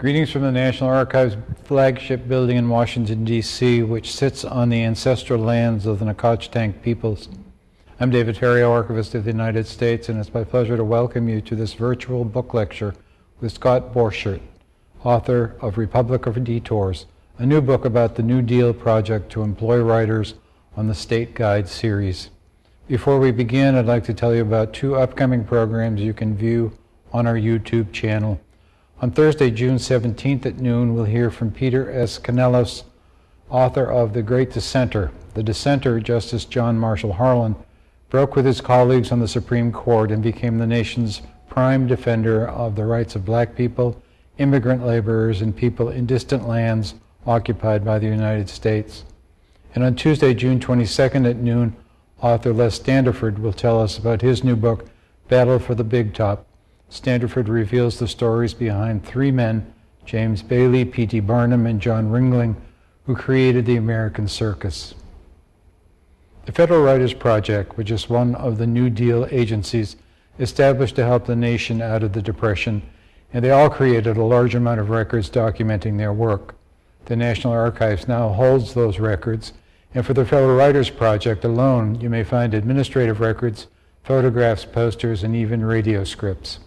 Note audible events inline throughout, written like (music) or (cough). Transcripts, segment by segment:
Greetings from the National Archives flagship building in Washington, D.C., which sits on the ancestral lands of the Nacotchtank peoples. I'm David Ferriero, Archivist of the United States, and it's my pleasure to welcome you to this virtual book lecture with Scott Borchert, author of Republic of Detours, a new book about the New Deal project to employ writers on the State Guide series. Before we begin, I'd like to tell you about two upcoming programs you can view on our YouTube channel. On Thursday, June 17th at noon, we'll hear from Peter S. Canellos, author of The Great Dissenter. The dissenter, Justice John Marshall Harlan, broke with his colleagues on the Supreme Court and became the nation's prime defender of the rights of black people, immigrant laborers, and people in distant lands occupied by the United States. And on Tuesday, June 22nd at noon, author Les Standiford will tell us about his new book, Battle for the Big Top Standiford reveals the stories behind three men, James Bailey, P.T. Barnum, and John Ringling, who created the American circus. The Federal Writers Project, which is one of the New Deal agencies established to help the nation out of the Depression, and they all created a large amount of records documenting their work. The National Archives now holds those records, and for the Federal Writers Project alone, you may find administrative records, photographs, posters, and even radio scripts.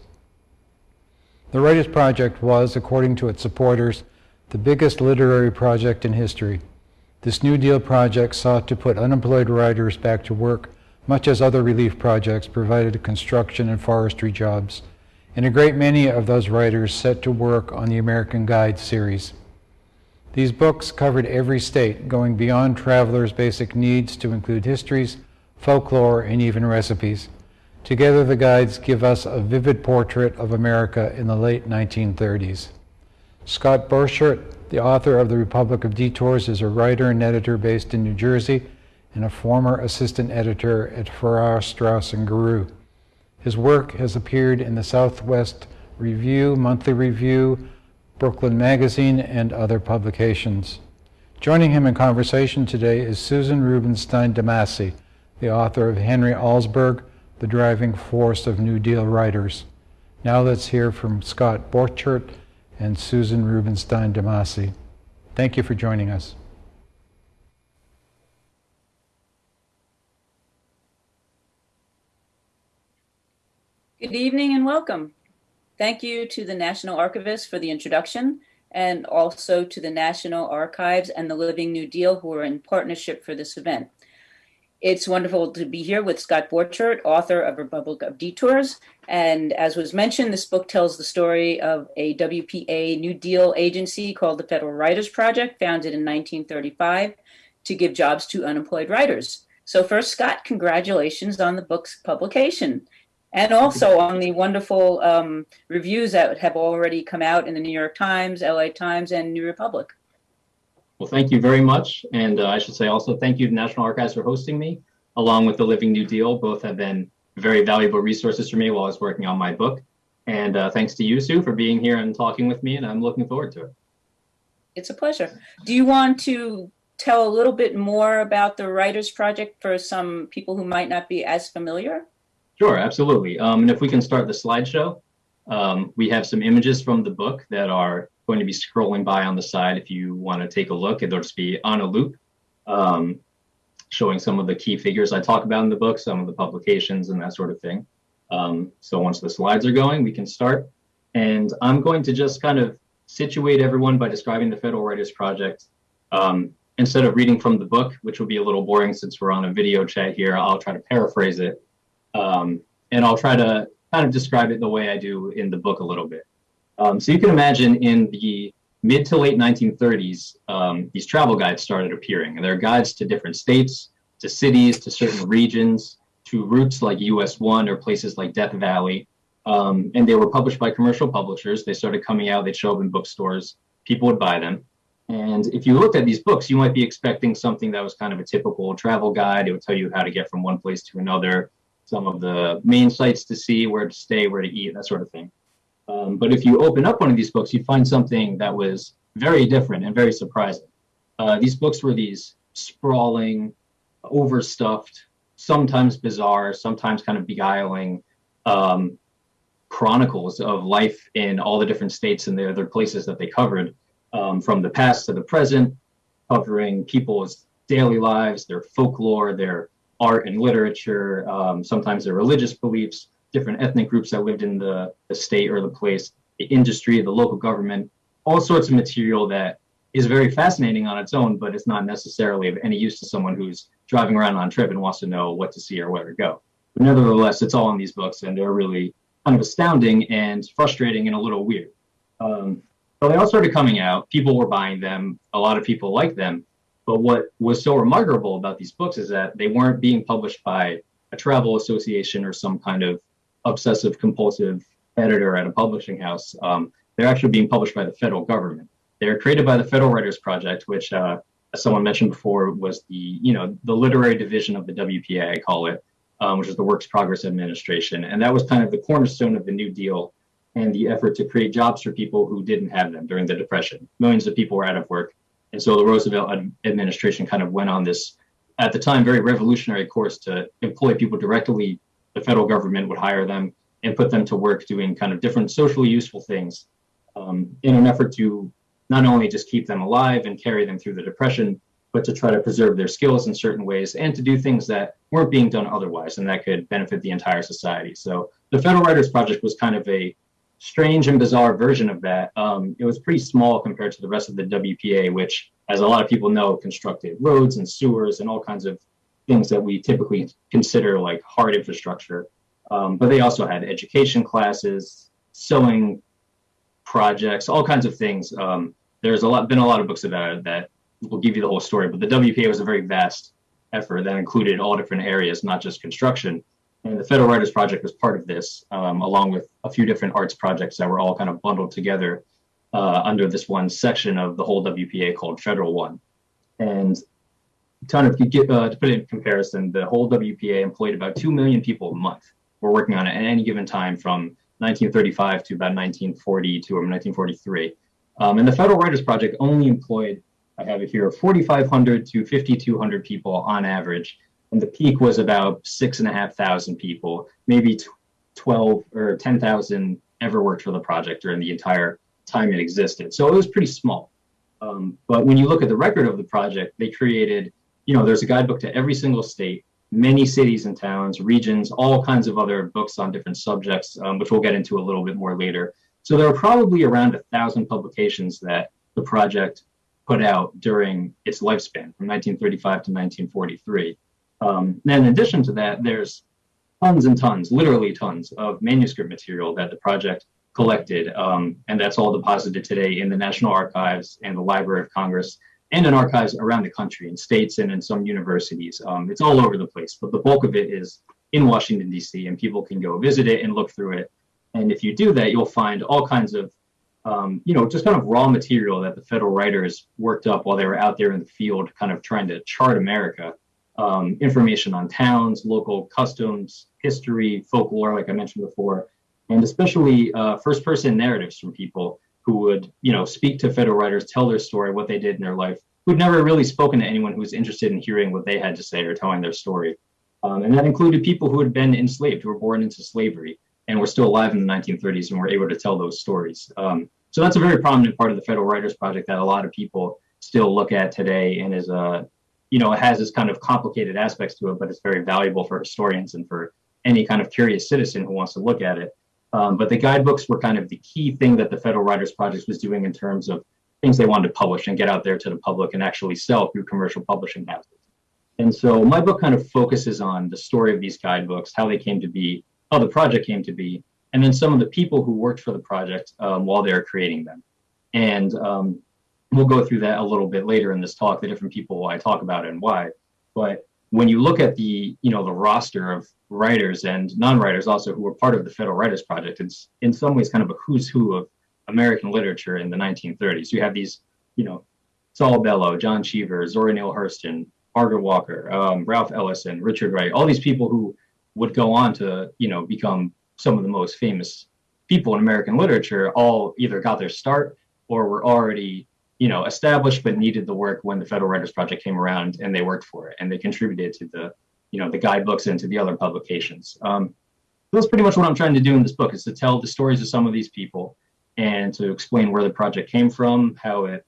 The Writers Project was, according to its supporters, the biggest literary project in history. This New Deal project sought to put unemployed writers back to work, much as other relief projects provided construction and forestry jobs. And a great many of those writers set to work on the American Guide series. These books covered every state, going beyond travelers' basic needs to include histories, folklore, and even recipes. Together, the guides give us a vivid portrait of America in the late 1930s. Scott Borchert, the author of The Republic of Detours, is a writer and editor based in New Jersey and a former assistant editor at Farrar, Straus, and Giroux. His work has appeared in the Southwest Review, Monthly Review, Brooklyn Magazine, and other publications. Joining him in conversation today is Susan Rubenstein DeMasi, the author of Henry Alsberg, the driving force of New Deal writers. Now let's hear from Scott Borchert and Susan Rubenstein DeMasi. Thank you for joining us. Good evening and welcome. Thank you to the National Archivist for the introduction and also to the National Archives and the Living New Deal who are in partnership for this event. It's wonderful to be here with Scott Borchert, author of Republic of Detours. And as was mentioned, this book tells the story of a WPA New Deal agency called the Federal Writers Project, founded in 1935 to give jobs to unemployed writers. So first, Scott, congratulations on the book's publication and also on the wonderful um, reviews that have already come out in the New York Times, LA Times, and New Republic. Well, thank you very much. And uh, I should say also thank you to National Archives for hosting me, along with the Living New Deal. Both have been very valuable resources for me while I was working on my book. And uh, thanks to you, Sue, for being here and talking with me, and I'm looking forward to it. It's a pleasure. Do you want to tell a little bit more about the Writers Project for some people who might not be as familiar? Sure, absolutely. Um, and if we can start the slideshow, um, we have some images from the book that are going to be scrolling by on the side if you want to take a look. It'll just be on a loop, um, showing some of the key figures I talk about in the book, some of the publications and that sort of thing. Um, so once the slides are going, we can start. And I'm going to just kind of situate everyone by describing the Federal Writers Project. Um, instead of reading from the book, which will be a little boring since we're on a video chat here, I'll try to paraphrase it. Um, and I'll try to kind of describe it the way I do in the book a little bit. Um, so you can imagine in the mid to late 1930s, um, these travel guides started appearing. And they're guides to different states, to cities, to certain regions, to routes like US 1 or places like Death Valley. Um, and they were published by commercial publishers. They started coming out, they'd show up in bookstores, people would buy them. And if you looked at these books, you might be expecting something that was kind of a typical travel guide. It would tell you how to get from one place to another, some of the main sites to see, where to stay, where to eat, that sort of thing. Um, but if you open up one of these books, you find something that was very different and very surprising. Uh, these books were these sprawling, overstuffed, sometimes bizarre, sometimes kind of beguiling um, chronicles of life in all the different states and the other places that they covered, um, from the past to the present, covering people's daily lives, their folklore, their art and literature, um, sometimes their religious beliefs, different ethnic groups that lived in the, the state or the place, the industry, the local government, all sorts of material that is very fascinating on its own, but it's not necessarily of any use to someone who's driving around on a trip and wants to know what to see or where to go. But nevertheless, it's all in these books, and they're really kind of astounding and frustrating and a little weird. Um, so they all started coming out. People were buying them. A lot of people liked them. But what was so remarkable about these books is that they weren't being published by a travel association or some kind of obsessive compulsive editor at a publishing house. Um, they're actually being published by the federal government. They're created by the Federal Writers Project, which, uh, as someone mentioned before, was the you know the literary division of the WPA, I call it, um, which is the Works Progress Administration, and that was kind of the cornerstone of the New Deal and the effort to create jobs for people who didn't have them during the Depression. Millions of people were out of work, and so the Roosevelt administration kind of went on this, at the time, very revolutionary course to employ people directly. The federal government would hire them and put them to work doing kind of different socially useful things um, in an effort to not only just keep them alive and carry them through the depression, but to try to preserve their skills in certain ways and to do things that weren't being done otherwise and that could benefit the entire society. So the Federal Writers Project was kind of a strange and bizarre version of that. Um, it was pretty small compared to the rest of the WPA, which, as a lot of people know, constructed roads and sewers and all kinds of things that we typically consider like hard infrastructure. Um, but they also had education classes, sewing projects, all kinds of things. Um, there's a lot been a lot of books about it that will give you the whole story. But the WPA was a very vast effort that included all different areas, not just construction. And the Federal Writers Project was part of this, um, along with a few different arts projects that were all kind of bundled together uh, under this one section of the whole WPA called Federal One. And kind of uh, to put it in comparison, the whole WPA employed about 2 million people a month were working on it at any given time from 1935 to about 1942 or 1943. Um, and the Federal Writers Project only employed, I have it here, 4,500 to 5,200 people on average. And the peak was about six and a half thousand people, maybe 12 or 10,000 ever worked for the project during the entire time it existed. So it was pretty small. Um, but when you look at the record of the project, they created, you know, there's a guidebook to every single state many cities and towns, regions, all kinds of other books on different subjects, um, which we'll get into a little bit more later. So there are probably around a thousand publications that the project put out during its lifespan from 1935 to 1943. Um, and in addition to that, there's tons and tons, literally tons of manuscript material that the project collected. Um, and that's all deposited today in the National Archives and the Library of Congress and in archives around the country, in states and in some universities. Um, it's all over the place, but the bulk of it is in Washington, D.C., and people can go visit it and look through it. And if you do that, you'll find all kinds of, um, you know, just kind of raw material that the federal writers worked up while they were out there in the field, kind of trying to chart America. Um, information on towns, local customs, history, folklore, like I mentioned before, and especially uh, first person narratives from people who would, you know, speak to federal writers, tell their story, what they did in their life, who'd never really spoken to anyone who was interested in hearing what they had to say or telling their story. Um, and that included people who had been enslaved, who were born into slavery and were still alive in the 1930s and were able to tell those stories. Um, so that's a very prominent part of the Federal Writers Project that a lot of people still look at today and is a, uh, you know, it has this kind of complicated aspects to it, but it's very valuable for historians and for any kind of curious citizen who wants to look at it. Um, but the guidebooks were kind of the key thing that the Federal Writers Project was doing in terms of things they wanted to publish and get out there to the public and actually sell through commercial publishing houses. And so my book kind of focuses on the story of these guidebooks, how they came to be, how the project came to be, and then some of the people who worked for the project um, while they were creating them. And um, we'll go through that a little bit later in this talk, the different people I talk about and why. But when you look at the you know the roster of writers and non-writers also who were part of the Federal Writers Project, it's in some ways kind of a who's who of American literature in the 1930s. You have these, you know, Saul Bellow, John Cheever, Zora Neale Hurston, Margaret Walker, um, Ralph Ellison, Richard Wright, all these people who would go on to, you know, become some of the most famous people in American literature, all either got their start or were already you know, established but needed the work when the Federal Writers Project came around, and they worked for it, and they contributed to the, you know, the guidebooks and to the other publications. Um, that's pretty much what I'm trying to do in this book is to tell the stories of some of these people and to explain where the project came from, how it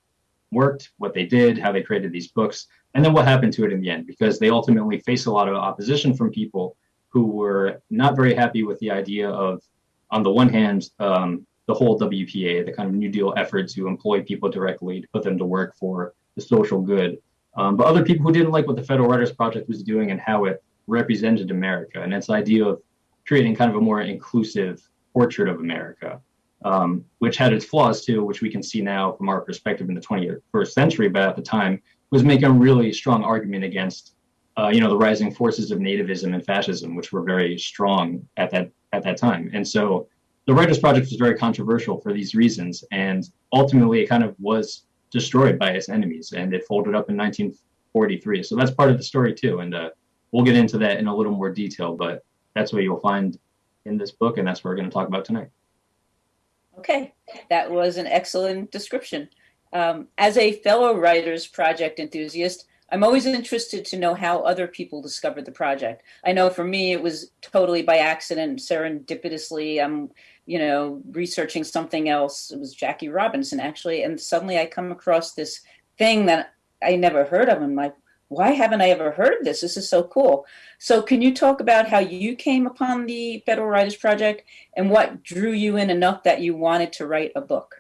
worked, what they did, how they created these books, and then what happened to it in the end, because they ultimately faced a lot of opposition from people who were not very happy with the idea of, on the one hand, um, the whole WPA, the kind of New Deal effort to employ people directly, to put them to work for the social good. Um, but other people who didn't like what the Federal Writers Project was doing and how it represented America and its idea of creating kind of a more inclusive portrait of America, um, which had its flaws too, which we can see now from our perspective in the 21st century, but at the time was making a really strong argument against, uh, you know, the rising forces of nativism and fascism, which were very strong at that at that time. And so the Writers Project was very controversial for these reasons, and ultimately it kind of was destroyed by its enemies, and it folded up in 1943. So that's part of the story too, and uh, we'll get into that in a little more detail. But that's what you'll find in this book, and that's what we're going to talk about tonight. Okay, that was an excellent description. Um, as a fellow Writers Project enthusiast, I'm always interested to know how other people discovered the project. I know for me, it was totally by accident, serendipitously. I'm, you know, researching something else. It was Jackie Robinson, actually. And suddenly I come across this thing that I never heard of. I'm like, why haven't I ever heard of this? This is so cool. So, can you talk about how you came upon the Federal Writers Project and what drew you in enough that you wanted to write a book?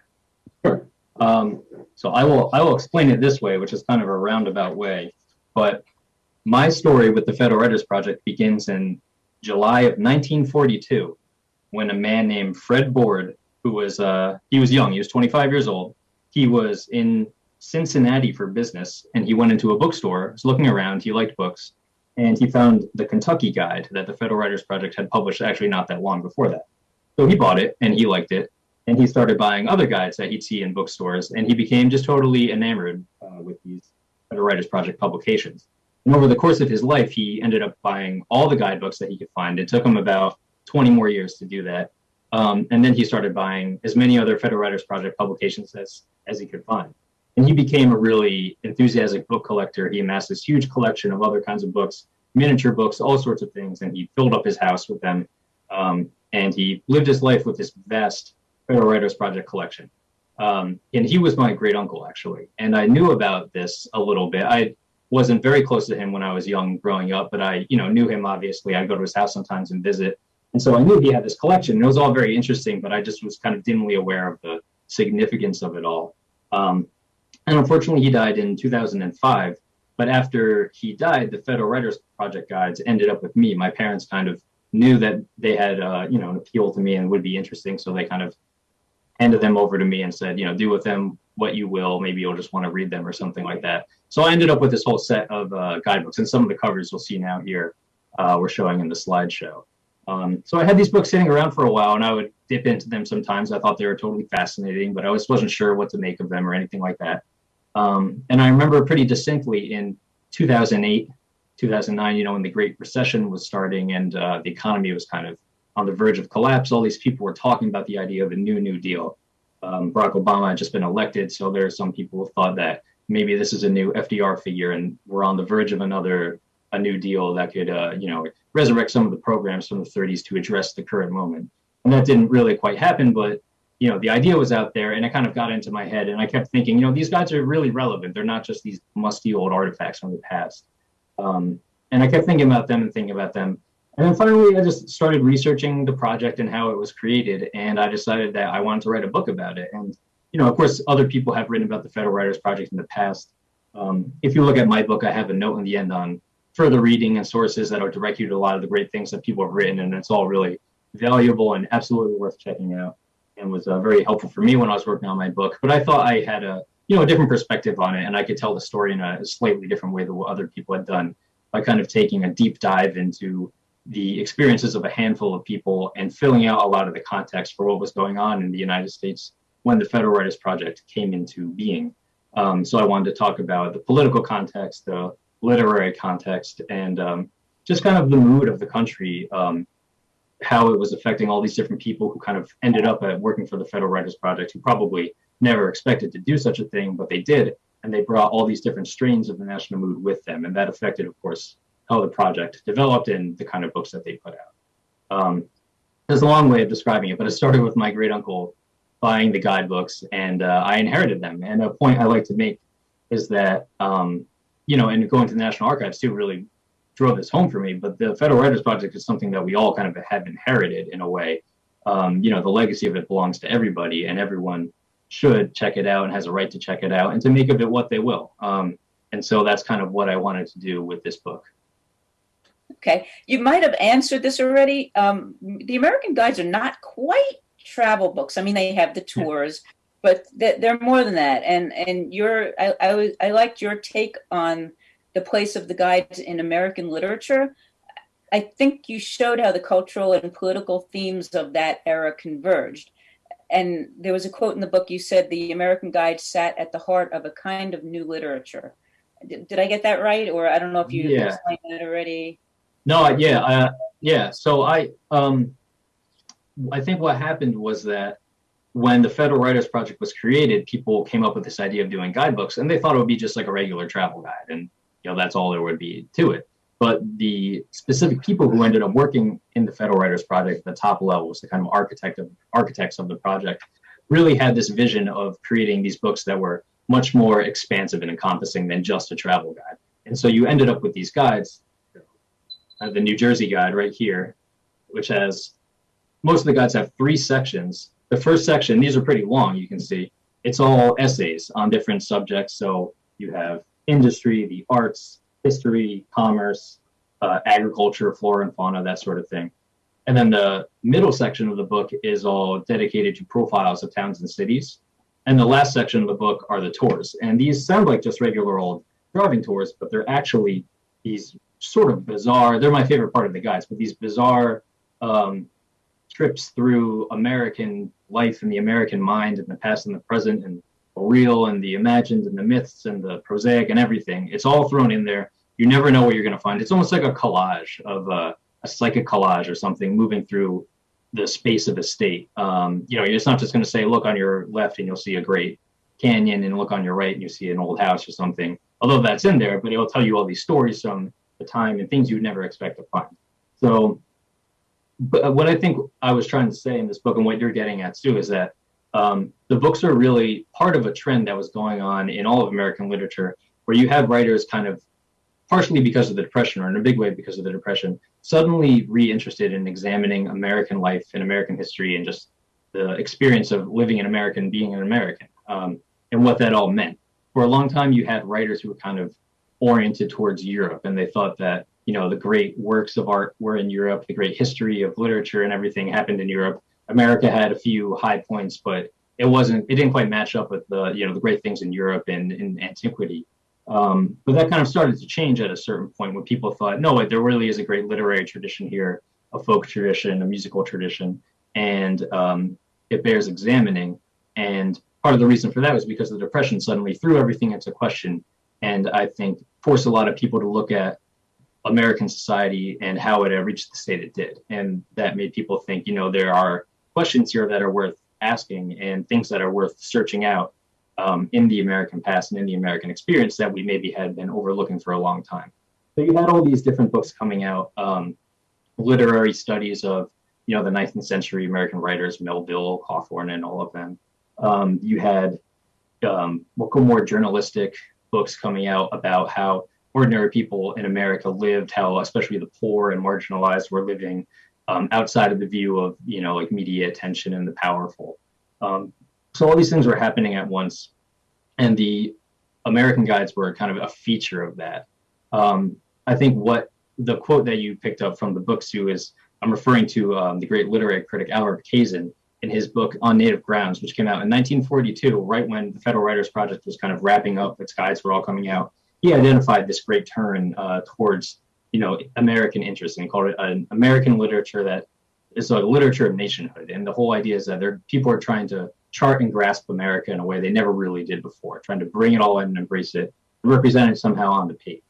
Sure. Um, so I will I will explain it this way, which is kind of a roundabout way. But my story with the Federal Writers Project begins in July of 1942, when a man named Fred Board, who was uh, he was young, he was 25 years old, he was in Cincinnati for business, and he went into a bookstore, was looking around, he liked books, and he found the Kentucky Guide that the Federal Writers Project had published actually not that long before that. So he bought it and he liked it, and he started buying other guides that he'd see in bookstores, and he became just totally enamored uh, with these Federal Writers Project publications. And over the course of his life, he ended up buying all the guidebooks that he could find. It took him about 20 more years to do that. Um, and then he started buying as many other Federal Writers Project publications as, as he could find. And he became a really enthusiastic book collector. He amassed this huge collection of other kinds of books, miniature books, all sorts of things, and he filled up his house with them. Um, and he lived his life with this vast Federal Writers Project collection. Um, and he was my great uncle, actually. And I knew about this a little bit. I wasn't very close to him when I was young growing up, but I, you know, knew him obviously. I'd go to his house sometimes and visit. And so I knew he had this collection. It was all very interesting, but I just was kind of dimly aware of the significance of it all. Um, and unfortunately, he died in 2005. But after he died, the Federal Writers Project guides ended up with me. My parents kind of knew that they had, uh, you know, an appeal to me and would be interesting, so they kind of handed them over to me and said, you know, do with them what you will. Maybe you'll just want to read them or something like that. So I ended up with this whole set of uh, guidebooks, and some of the covers you'll see now here uh, we're showing in the slideshow. Um, so I had these books sitting around for a while, and I would dip into them sometimes. I thought they were totally fascinating, but I was wasn't sure what to make of them or anything like that. Um, and I remember pretty distinctly in 2008, 2009, you know, when the Great Recession was starting and uh, the economy was kind of on the verge of collapse, all these people were talking about the idea of a new New Deal. Um, Barack Obama had just been elected, so there are some people who thought that maybe this is a new FDR figure, and we're on the verge of another a New Deal that could, uh, you know, resurrect some of the programs from the 30s to address the current moment. And that didn't really quite happen, but you know, the idea was out there, and it kind of got into my head, and I kept thinking, you know, these guys are really relevant. They're not just these musty old artifacts from the past. Um, and I kept thinking about them and thinking about them. And then finally, I just started researching the project and how it was created. And I decided that I wanted to write a book about it. And, you know, of course, other people have written about the Federal Writers Project in the past. Um, if you look at my book, I have a note in the end on further reading and sources that will direct you to a lot of the great things that people have written. And it's all really valuable and absolutely worth checking out and was uh, very helpful for me when I was working on my book. But I thought I had a, you know, a different perspective on it and I could tell the story in a slightly different way than what other people had done by kind of taking a deep dive into the experiences of a handful of people and filling out a lot of the context for what was going on in the United States when the Federal Writers Project came into being. Um, so I wanted to talk about the political context, the literary context, and um, just kind of the mood of the country, um, how it was affecting all these different people who kind of ended up at working for the Federal Writers Project, who probably never expected to do such a thing, but they did, and they brought all these different strains of the national mood with them, and that affected, of course, how the project developed and the kind of books that they put out. Um, there's a long way of describing it, but it started with my great uncle buying the guidebooks, and uh, I inherited them. And a point I like to make is that, um, you know, and going to the National Archives too really drove this home for me. But the Federal Writers Project is something that we all kind of have inherited in a way. Um, you know, the legacy of it belongs to everybody, and everyone should check it out and has a right to check it out and to make of it what they will. Um, and so that's kind of what I wanted to do with this book. Okay, you might have answered this already. Um, the American Guides are not quite travel books. I mean, they have the tours, but th- they're more than that. And and your I, I was I liked your take on the place of the guides in American literature. I think you showed how the cultural and political themes of that era converged. And there was a quote in the book you said the American Guide sat at the heart of a kind of new literature. Did, did I get that right? Or I don't know if you Yeah. explained that already. No, yeah, uh, yeah. So I, um, I think what happened was that when the Federal Writers Project was created, people came up with this idea of doing guidebooks, and they thought it would be just like a regular travel guide, and you know that's all there would be to it. But the specific people who ended up working in the Federal Writers Project, the top levels, the kind of architect of architects of the project, really had this vision of creating these books that were much more expansive and encompassing than just a travel guide. And so you ended up with these guides uh, the New Jersey guide right here, which has most of the guides have three sections. The first section, these are pretty long, you can see. It's all essays on different subjects. So you have industry, the arts, history, commerce, uh, agriculture, flora and fauna, that sort of thing. And then the middle section of the book is all dedicated to profiles of towns and cities. And the last section of the book are the tours. And these sound like just regular old driving tours, but they're actually these sort of bizarre. They're my favorite part of the guides, but these bizarre um, trips through American life and the American mind and the past and the present and the real and the imagined and the myths and the prosaic and everything. It's all thrown in there. You never know what you're going to find. It's almost like a collage of uh, a psychic collage or something moving through the space of a state. Um, you know, it's not just going to say, look on your left and you'll see a great canyon, and look on your right and you see an old house or something. Although that's in there, but it'll tell you all these stories from the time and things you'd never expect to find. So, but what I think I was trying to say in this book and what you're getting at too is that um, the books are really part of a trend that was going on in all of American literature, where you have writers kind of partially because of the depression or in a big way because of the depression suddenly reinterested in examining american life and american history and just the experience of living in america and being an american um, and what that all meant. For a long time you had writers who were kind of oriented towards europe and they thought that you know the great works of art were in europe the great history of literature and everything happened in europe. America had a few high points but it wasn't it didn't quite match up with the you know the great things in europe and in antiquity. Um, but that kind of started to change at a certain point when people thought, no, wait, there really is a great literary tradition here, a folk tradition, a musical tradition, and um, it bears examining. And part of the reason for that was because the Depression suddenly threw everything into question, and I think forced a lot of people to look at American society and how it reached the state it did. And that made people think, you know, there are questions here that are worth asking and things that are worth searching out um, in the American past and in the American experience that we maybe had been overlooking for a long time. So you had all these different books coming out, um, literary studies of you know the 19th century American writers, Melville, Hawthorne, and all of them. Um, you had um, more journalistic books coming out about how ordinary people in America lived, how especially the poor and marginalized were living um, outside of the view of you know like media attention and the powerful. Um, so all these things were happening at once, and the American guides were kind of a feature of that. Um, I think what the quote that you picked up from the book, Sue, is I'm referring to um, the great literary critic Alfred Kazin in his book On Native Grounds, which came out in 1942, right when the Federal Writers Project was kind of wrapping up, its guides were all coming out. He identified this great turn uh, towards, you know, American interest, and called it an American literature that is a literature of nationhood. And the whole idea is that there people are trying to chart and grasp America in a way they never really did before, trying to bring it all in and embrace it, represent it somehow on the page.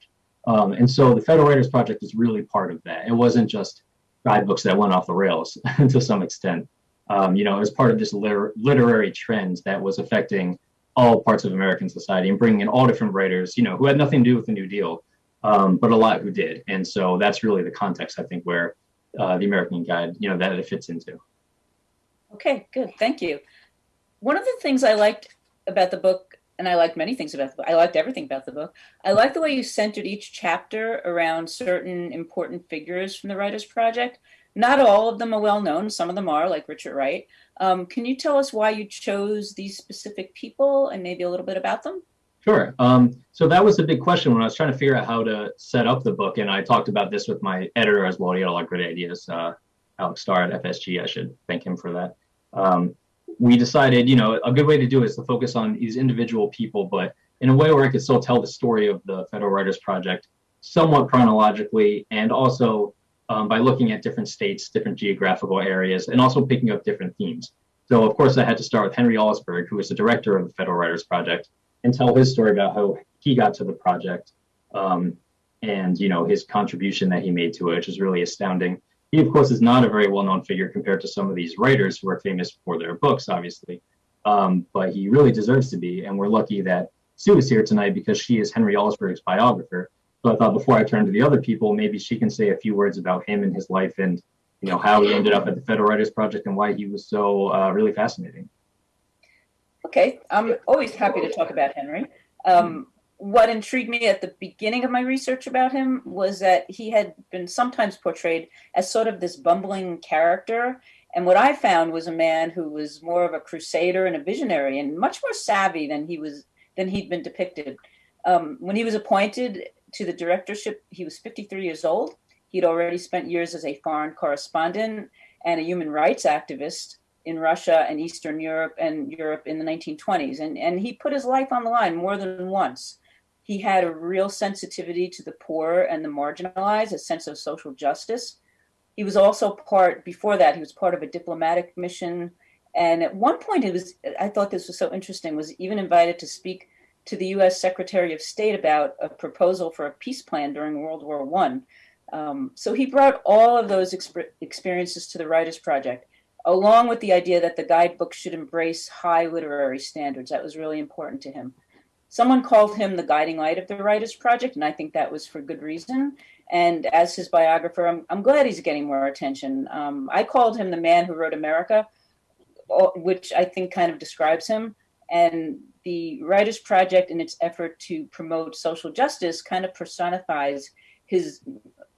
Um, and so the Federal Writers Project is really part of that. It wasn't just guidebooks that went off the rails (laughs) to some extent. Um, you know, it was part of this liter- literary trend that was affecting all parts of American society and bringing in all different writers, you know, who had nothing to do with the New Deal, um, but a lot who did. And so that's really the context, I think, where uh, the American Guide, you know, that it fits into. Okay, good. Thank you. One of the things I liked about the book, and I liked many things about the book, I liked everything about the book. I liked the way you centered each chapter around certain important figures from the Writers Project. Not all of them are well known, some of them are, like Richard Wright. Um, can you tell us why you chose these specific people and maybe a little bit about them? Sure. Um, so that was a big question when I was trying to figure out how to set up the book, and I talked about this with my editor as well. He had a lot of great ideas. Uh, Alex Star at FSG, I should thank him for that. Um, we decided, you know, a good way to do it is to focus on these individual people, but in a way where I could still tell the story of the Federal Writers Project somewhat chronologically and also um, by looking at different states, different geographical areas, and also picking up different themes. So, of course, I had to start with Henry Alsberg, who was the director of the Federal Writers Project, and tell his story about how he got to the project um, and, you know, his contribution that he made to it, which is really astounding. He, of course, is not a very well-known figure compared to some of these writers who are famous for their books, obviously. Um, but he really deserves to be, and we're lucky that Sue is here tonight because she is Henry Alsberg's biographer. So I thought before I turn to the other people, maybe she can say a few words about him and his life and you know how he ended up at the Federal Writers Project and why he was so uh, really fascinating. Okay, I'm always happy to talk about Henry. Um, what intrigued me at the beginning of my research about him was that he had been sometimes portrayed as sort of this bumbling character. And what I found was a man who was more of a crusader and a visionary and much more savvy than he was than he'd been depicted. Um, when he was appointed to the directorship, he was 53 years old. He'd already spent years as a foreign correspondent and a human rights activist in Russia and Eastern Europe and Europe in the 1920s. And, and he put his life on the line more than once. He had a real sensitivity to the poor and the marginalized, a sense of social justice. He was also part, before that, he was part of a diplomatic mission. And at one point, it was, I thought this was so interesting, was even invited to speak to the U.S. Secretary of State about a proposal for a peace plan during World War One. Um, so he brought all of those exp- experiences to the Writers Project, along with the idea that the guidebook should embrace high literary standards. That was really important to him. Someone called him the guiding light of the Writers Project, and I think that was for good reason. And as his biographer, I'm, I'm glad he's getting more attention. Um, I called him the man who wrote America, which I think kind of describes him. And the Writers Project, in its effort to promote social justice, kind of personifies his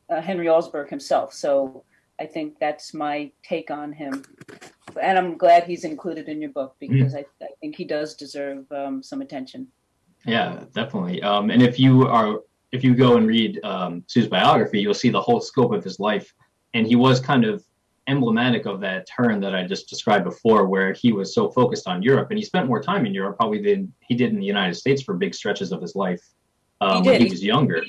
uh, Henry Alsberg himself. So I think that's my take on him. And I'm glad he's included in your book because mm. I, I, think he does deserve um, some attention. Yeah, definitely. Um, and if you are if you go and read um, Sue's biography, you'll see the whole scope of his life. And he was kind of emblematic of that turn that I just described before, where he was so focused on Europe, and he spent more time in Europe probably than he did in the United States for big stretches of his life um, he when he was younger.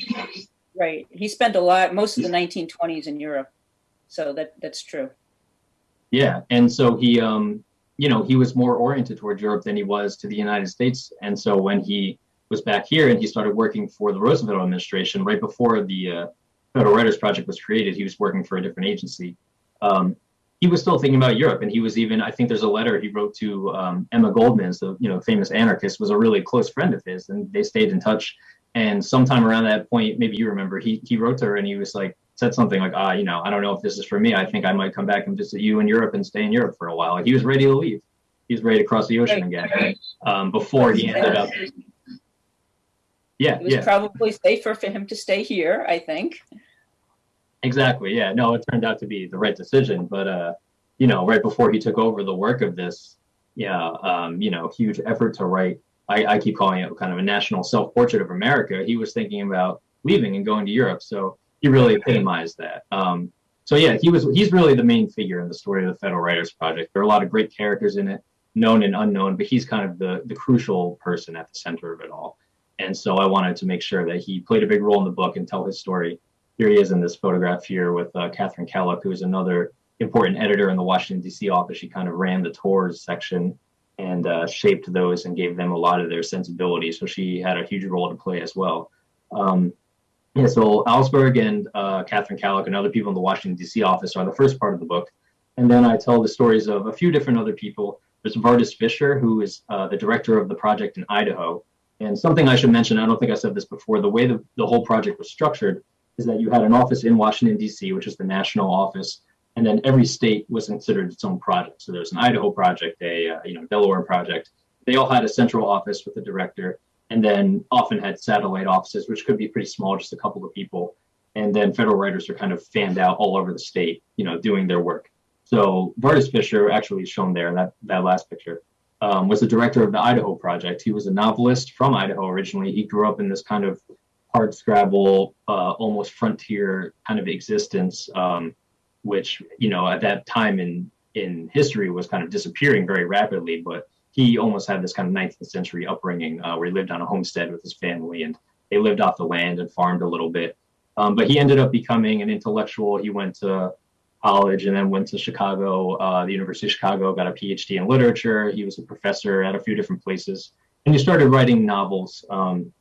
Right, he spent a lot, most of the 1920s in Europe, so that that's true. Yeah, and so he, um, you know, he was more oriented toward Europe than he was to the United States, and so when he was back here and he started working for the Roosevelt administration right before the uh, Federal Writers Project was created. He was working for a different agency. Um, he was still thinking about Europe, and he was even. I think there's a letter he wrote to um, Emma Goldman, the you know famous anarchist, was a really close friend of his, and they stayed in touch. And sometime around that point, maybe you remember, he he wrote to her and he was like said something like, ah, you know, I don't know if this is for me. I think I might come back and visit you in Europe and stay in Europe for a while. Like he was ready to leave. He was ready to cross the ocean again um, before he ended up yeah, it was yeah. probably safer for him to stay here, I think. Exactly. Yeah. No, it turned out to be the right decision. But uh, you know, right before he took over the work of this, yeah, um, you know, huge effort to write. I, I keep calling it kind of a national self-portrait of America. He was thinking about leaving and going to Europe, so he really epitomized that. Um, so yeah, he was he's really the main figure in the story of the Federal Writers Project. There are a lot of great characters in it, known and unknown, but he's kind of the the crucial person at the center of it all. And so I wanted to make sure that he played a big role in the book and tell his story. Here he is in this photograph here with uh, Katharine Kellock, who is another important editor in the Washington, D.C. office. She kind of ran the tours section and uh, shaped those and gave them a lot of their sensibility. So she had a huge role to play as well. Um, yeah, so Alsberg and uh, Katharine Kellock and other people in the Washington, D.C. office are the first part of the book. And then I tell the stories of a few different other people. There's Vardis Fisher, who is uh, the director of the project in Idaho. And something I should mention, I don't think I said this before, the way the, the whole project was structured is that you had an office in Washington, D.C., which is the national office, and then every state was considered its own project. So there's an Idaho project, a uh, you know Delaware project. They all had a central office with a director, and then often had satellite offices, which could be pretty small, just a couple of people. And then federal writers are kind of fanned out all over the state, you know, doing their work. So Vardis Fisher, actually shown there in that, that last picture, um, was the director of the Idaho Project. He was a novelist from Idaho originally. He grew up in this kind of hard scrabble, uh, almost frontier kind of existence, um, which you know at that time in in history was kind of disappearing very rapidly. But he almost had this kind of 19th century upbringing uh, where he lived on a homestead with his family and they lived off the land and farmed a little bit. Um, but he ended up becoming an intellectual. He went to college and then went to Chicago, uh, the University of Chicago, got a PhD in literature. He was a professor at a few different places, and he started writing novels, um,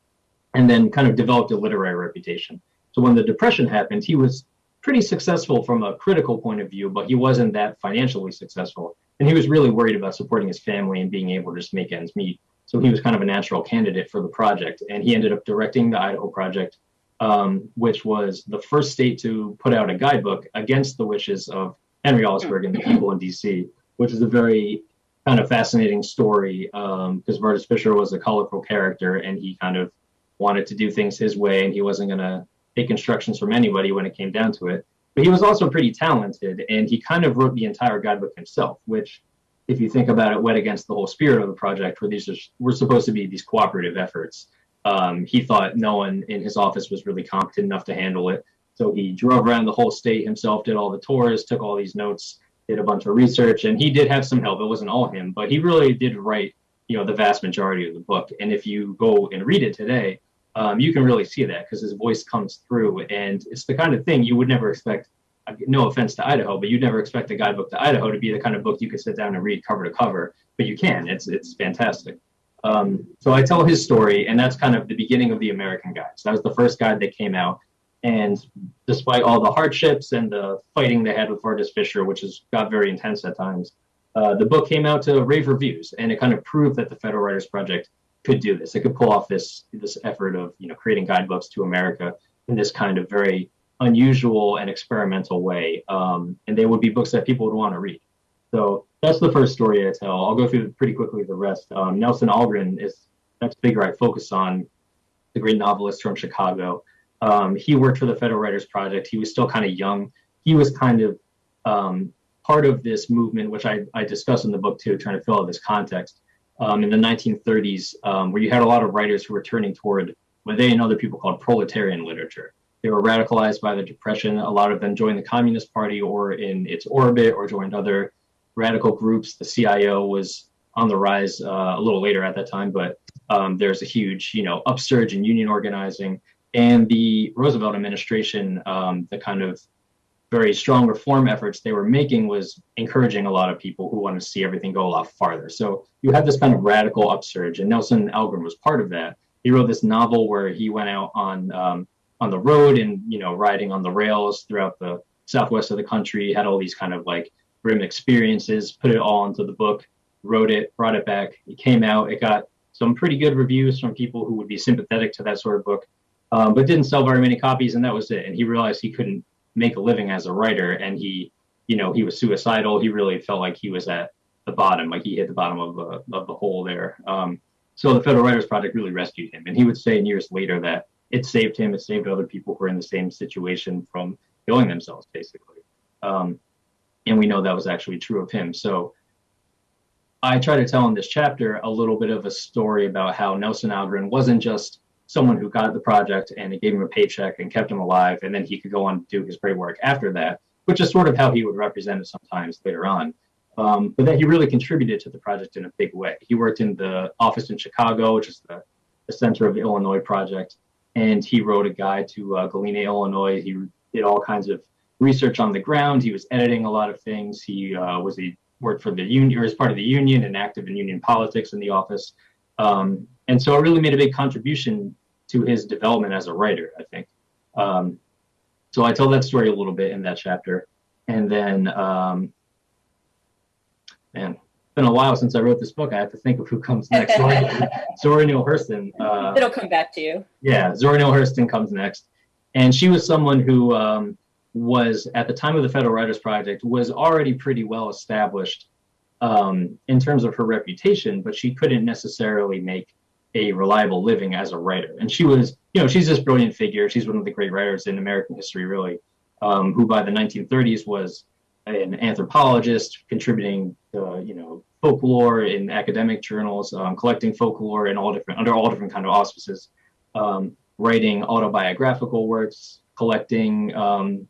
and then kind of developed a literary reputation. So when the Depression happened, he was pretty successful from a critical point of view, but he wasn't that financially successful, and he was really worried about supporting his family and being able to just make ends meet. So he was kind of a natural candidate for the project, and he ended up directing the Idaho project um, which was the first state to put out a guidebook against the wishes of Henry Alsberg and the people in D.C., which is a very kind of fascinating story because um, Fisher was a colorful character and he kind of wanted to do things his way and he wasn't going to take instructions from anybody when it came down to it. But he was also pretty talented and he kind of wrote the entire guidebook himself, which, if you think about it, went against the whole spirit of the project, where these are, were supposed to be these cooperative efforts. Um, he thought no one in his office was really competent enough to handle it. So he drove around the whole state himself, did all the tours, took all these notes, did a bunch of research, and he did have some help. It wasn't all him, but he really did write, you know, the vast majority of the book. And if you go and read it today, um, you can really see that because his voice comes through, and it's the kind of thing you would never expect. No offense to Idaho, but you'd never expect a guidebook to Idaho to be the kind of book you could sit down and read cover to cover. But you can. It's it's fantastic. Um, so I tell his story, and that's kind of the beginning of the American Guides. That was the first guide that came out. And despite all the hardships and the fighting they had with Vardis Fisher, which has got very intense at times, uh, the book came out to rave reviews, and it kind of proved that the Federal Writers Project could do this. It could pull off this this effort of you know creating guidebooks to America in this kind of very unusual and experimental way. Um, and they would be books that people would want to read. So that's the first story I tell. I'll go through pretty quickly the rest. Um, Nelson Algren is next figure I focus on, the great novelist from Chicago. Um, he worked for the Federal Writers Project. He was still kind of young. He was kind of um, part of this movement, which I, I discuss in the book too, trying to fill out this context. Um, in the 1930s, um, where you had a lot of writers who were turning toward what they and other people called proletarian literature. They were radicalized by the Depression. A lot of them joined the Communist Party or in its orbit or joined other radical groups. The CIO was on the rise uh, a little later at that time, but um, there's a huge, you know, upsurge in union organizing. And the Roosevelt administration, um, the kind of very strong reform efforts they were making was encouraging a lot of people who wanted to see everything go a lot farther. So you had this kind of radical upsurge, and Nelson Algren was part of that. He wrote this novel where he went out on um, on the road and you know riding on the rails throughout the southwest of the country. Had all these kind of like grim experiences, put it all into the book, wrote it, brought it back. It came out. It got some pretty good reviews from people who would be sympathetic to that sort of book, um, but didn't sell very many copies, and that was it. And he realized he couldn't make a living as a writer, and he, you know, he was suicidal. He really felt like he was at the bottom, like he hit the bottom of the of the hole there. Um, so the Federal Writers Project really rescued him, and he would say years later that it saved him. It saved other people who were in the same situation from killing themselves, basically. Um, and we know that was actually true of him. So I try to tell in this chapter a little bit of a story about how Nelson Algren wasn't just someone who got the project and it gave him a paycheck and kept him alive, and then he could go on to do his great work after that, which is sort of how he would represent it sometimes later on. Um, but that he really contributed to the project in a big way. He worked in the office in Chicago, which is the, the center of the Illinois project, and he wrote a guide to uh, Galena, Illinois. He did all kinds of research on the ground. He was editing a lot of things. He uh, was he worked for the union or as part of the union and active in union politics in the office. Um, and so it really made a big contribution to his development as a writer, I think. Um, so I tell that story a little bit in that chapter. And then, um, man, it's been a while since I wrote this book. I have to think of who comes next. (laughs) (laughs) Zora Neale Hurston. Uh, It'll come back to you. Yeah, Zora Neale Hurston comes next. And she was someone who um, was, at the time of the Federal Writers Project, was already pretty well established um, in terms of her reputation, but she couldn't necessarily make a reliable living as a writer. And she was, you know, she's this brilliant figure. She's one of the great writers in American history, really, um, who by the 1930s was an anthropologist contributing, uh, you know, folklore in academic journals, um, collecting folklore in all different under all different kind of auspices, um, writing autobiographical works, collecting, um,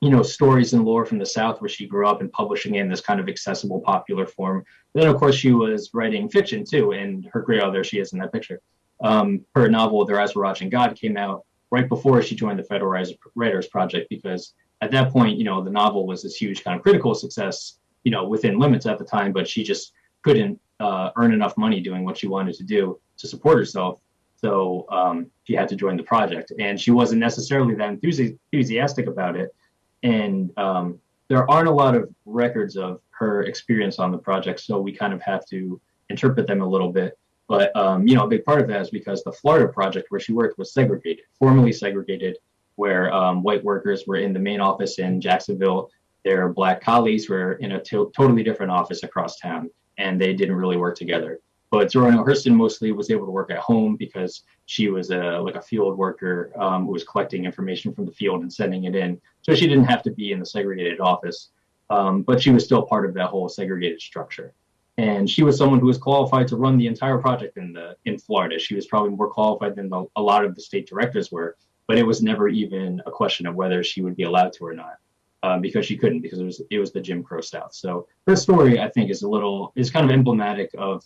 you know, stories and lore from the South where she grew up and publishing in this kind of accessible, popular form. Then, of course, she was writing fiction too. And her great, there she is in that picture. Um, her novel, Their Eyes Were Watching God, came out right before she joined the Federal Writers Project because at that point, you know, the novel was this huge kind of critical success, you know, within limits at the time, but she just couldn't uh, earn enough money doing what she wanted to do to support herself. So um, she had to join the project, and she wasn't necessarily that enthusi- enthusiastic about it. And um, there aren't a lot of records of her experience on the project, so we kind of have to interpret them a little bit. But um, you know, a big part of that is because the Florida project where she worked was segregated, formally segregated, where um, white workers were in the main office in Jacksonville. Their black colleagues were in a to- totally different office across town, and they didn't really work together. But Zora Neale Hurston mostly was able to work at home because she was a like a field worker um, who was collecting information from the field and sending it in. So she didn't have to be in the segregated office, um, but she was still part of that whole segregated structure. And she was someone who was qualified to run the entire project in the in Florida. She was probably more qualified than the, a lot of the state directors were, but it was never even a question of whether she would be allowed to or not um, because she couldn't because it was it was the Jim Crow South. So her story, I think, is a little is kind of emblematic of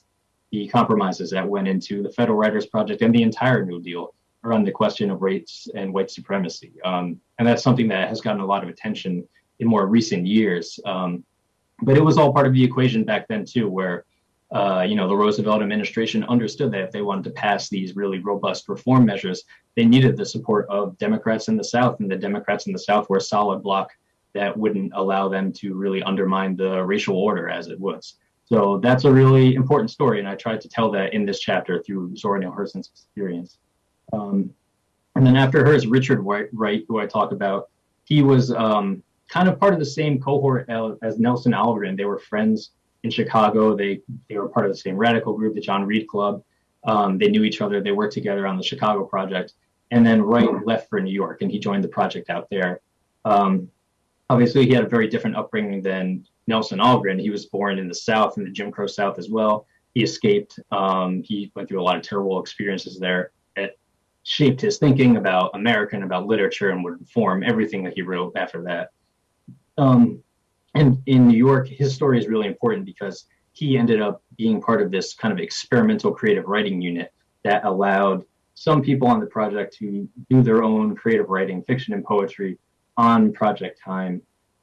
the compromises that went into the Federal Writers Project and the entire New Deal around the question of race and white supremacy. Um, and that's something that has gotten a lot of attention in more recent years. Um, but it was all part of the equation back then too, where uh, you know the Roosevelt administration understood that if they wanted to pass these really robust reform measures, they needed the support of Democrats in the South, and the Democrats in the South were a solid block that wouldn't allow them to really undermine the racial order as it was. So that's a really important story, and I tried to tell that in this chapter through Zora Neale Hurston's experience. Um, and then after her is Richard Wright, who I talk about. He was um, kind of part of the same cohort as Nelson Algren. They were friends in Chicago. They they were part of the same radical group, the John Reed Club. Um, they knew each other. They worked together on the Chicago project. And then Wright left for New York, and he joined the project out there. Um, obviously he had a very different upbringing than Nelson Algren. He was born in the South, in the Jim Crow South as well. He escaped. Um, he went through a lot of terrible experiences there. It shaped his thinking about America and about literature and would inform everything that he wrote after that. Um, and in New York, his story is really important because he ended up being part of this kind of experimental creative writing unit that allowed some people on the project to do their own creative writing, fiction and poetry, on project time,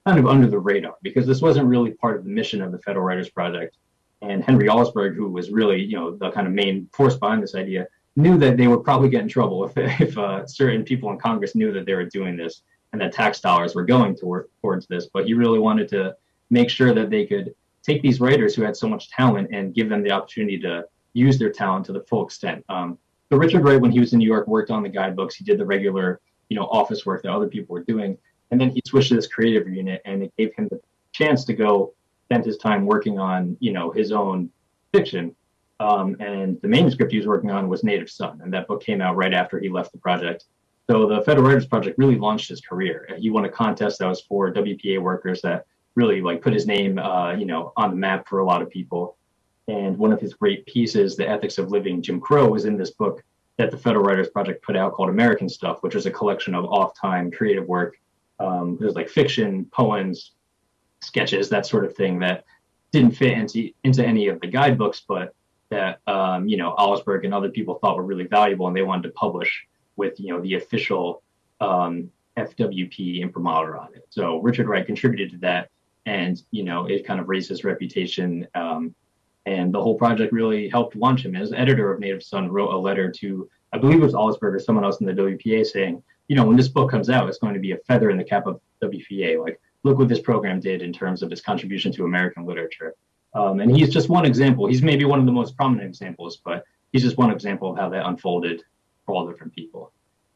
kind of under the radar, because this wasn't really part of the mission of the Federal Writers Project. And Henry Alsberg, who was really, you know, the kind of main force behind this idea, knew that they would probably get in trouble if, (laughs) if uh, certain people in Congress knew that they were doing this and that tax dollars were going toward, towards this. But he really wanted to make sure that they could take these writers who had so much talent and give them the opportunity to use their talent to the full extent. Um, so Richard Wright, when he was in New York, worked on the guidebooks. He did the regular you know office work that other people were doing and then he switched to this creative unit and it gave him the chance to go spend his time working on you know his own fiction. Um, and the manuscript he was working on was native son and that book came out right after he left the project. So the federal writers project really launched his career. He won a contest that was for wpa workers that really like put his name uh, you know on the map for a lot of people. And one of his great pieces the ethics of living jim crow was in this book that the Federal Writers Project put out called American Stuff, which was a collection of off-time creative work. Um, it was like fiction, poems, sketches, that sort of thing that didn't fit into into any of the guidebooks, but that um, you know Alsberg and other people thought were really valuable, and they wanted to publish with you know the official um, FWP imprimatur on it. So Richard Wright contributed to that, and you know it kind of raised his reputation um, and the whole project really helped launch him. As editor of Native Son, wrote a letter to, I believe it was Alsberg or someone else in the WPA saying, you know, when this book comes out, it's going to be a feather in the cap of WPA. Like, look what this program did in terms of its contribution to American literature. Um, and he's just one example. He's maybe one of the most prominent examples, but he's just one example of how that unfolded for all different people.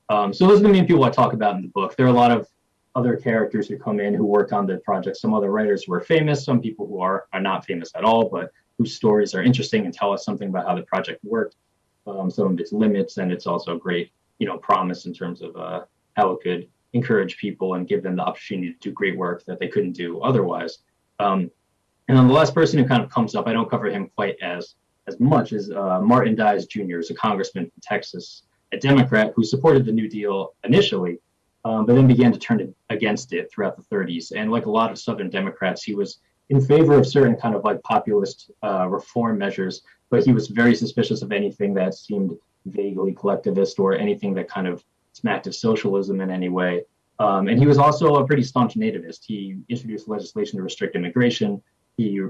Um, so those are the main people I talk about in the book. There are a lot of other characters who come in who worked on the project. Some other writers who are famous, some people who are are not famous at all, but whose stories are interesting and tell us something about how the project worked, um, some of its limits, and it's also great, you know, promise in terms of uh, how it could encourage people and give them the opportunity to do great work that they couldn't do otherwise. Um, and then the last person who kind of comes up, I don't cover him quite as as much as uh, Martin Dies Jr. is a congressman from Texas, a Democrat who supported the New Deal initially, um, but then began to turn against it throughout the 30s. And like a lot of Southern Democrats, he was in favor of certain kind of like populist uh, reform measures, but he was very suspicious of anything that seemed vaguely collectivist or anything that kind of smacked of socialism in any way. Um, and he was also a pretty staunch nativist. He introduced legislation to restrict immigration. He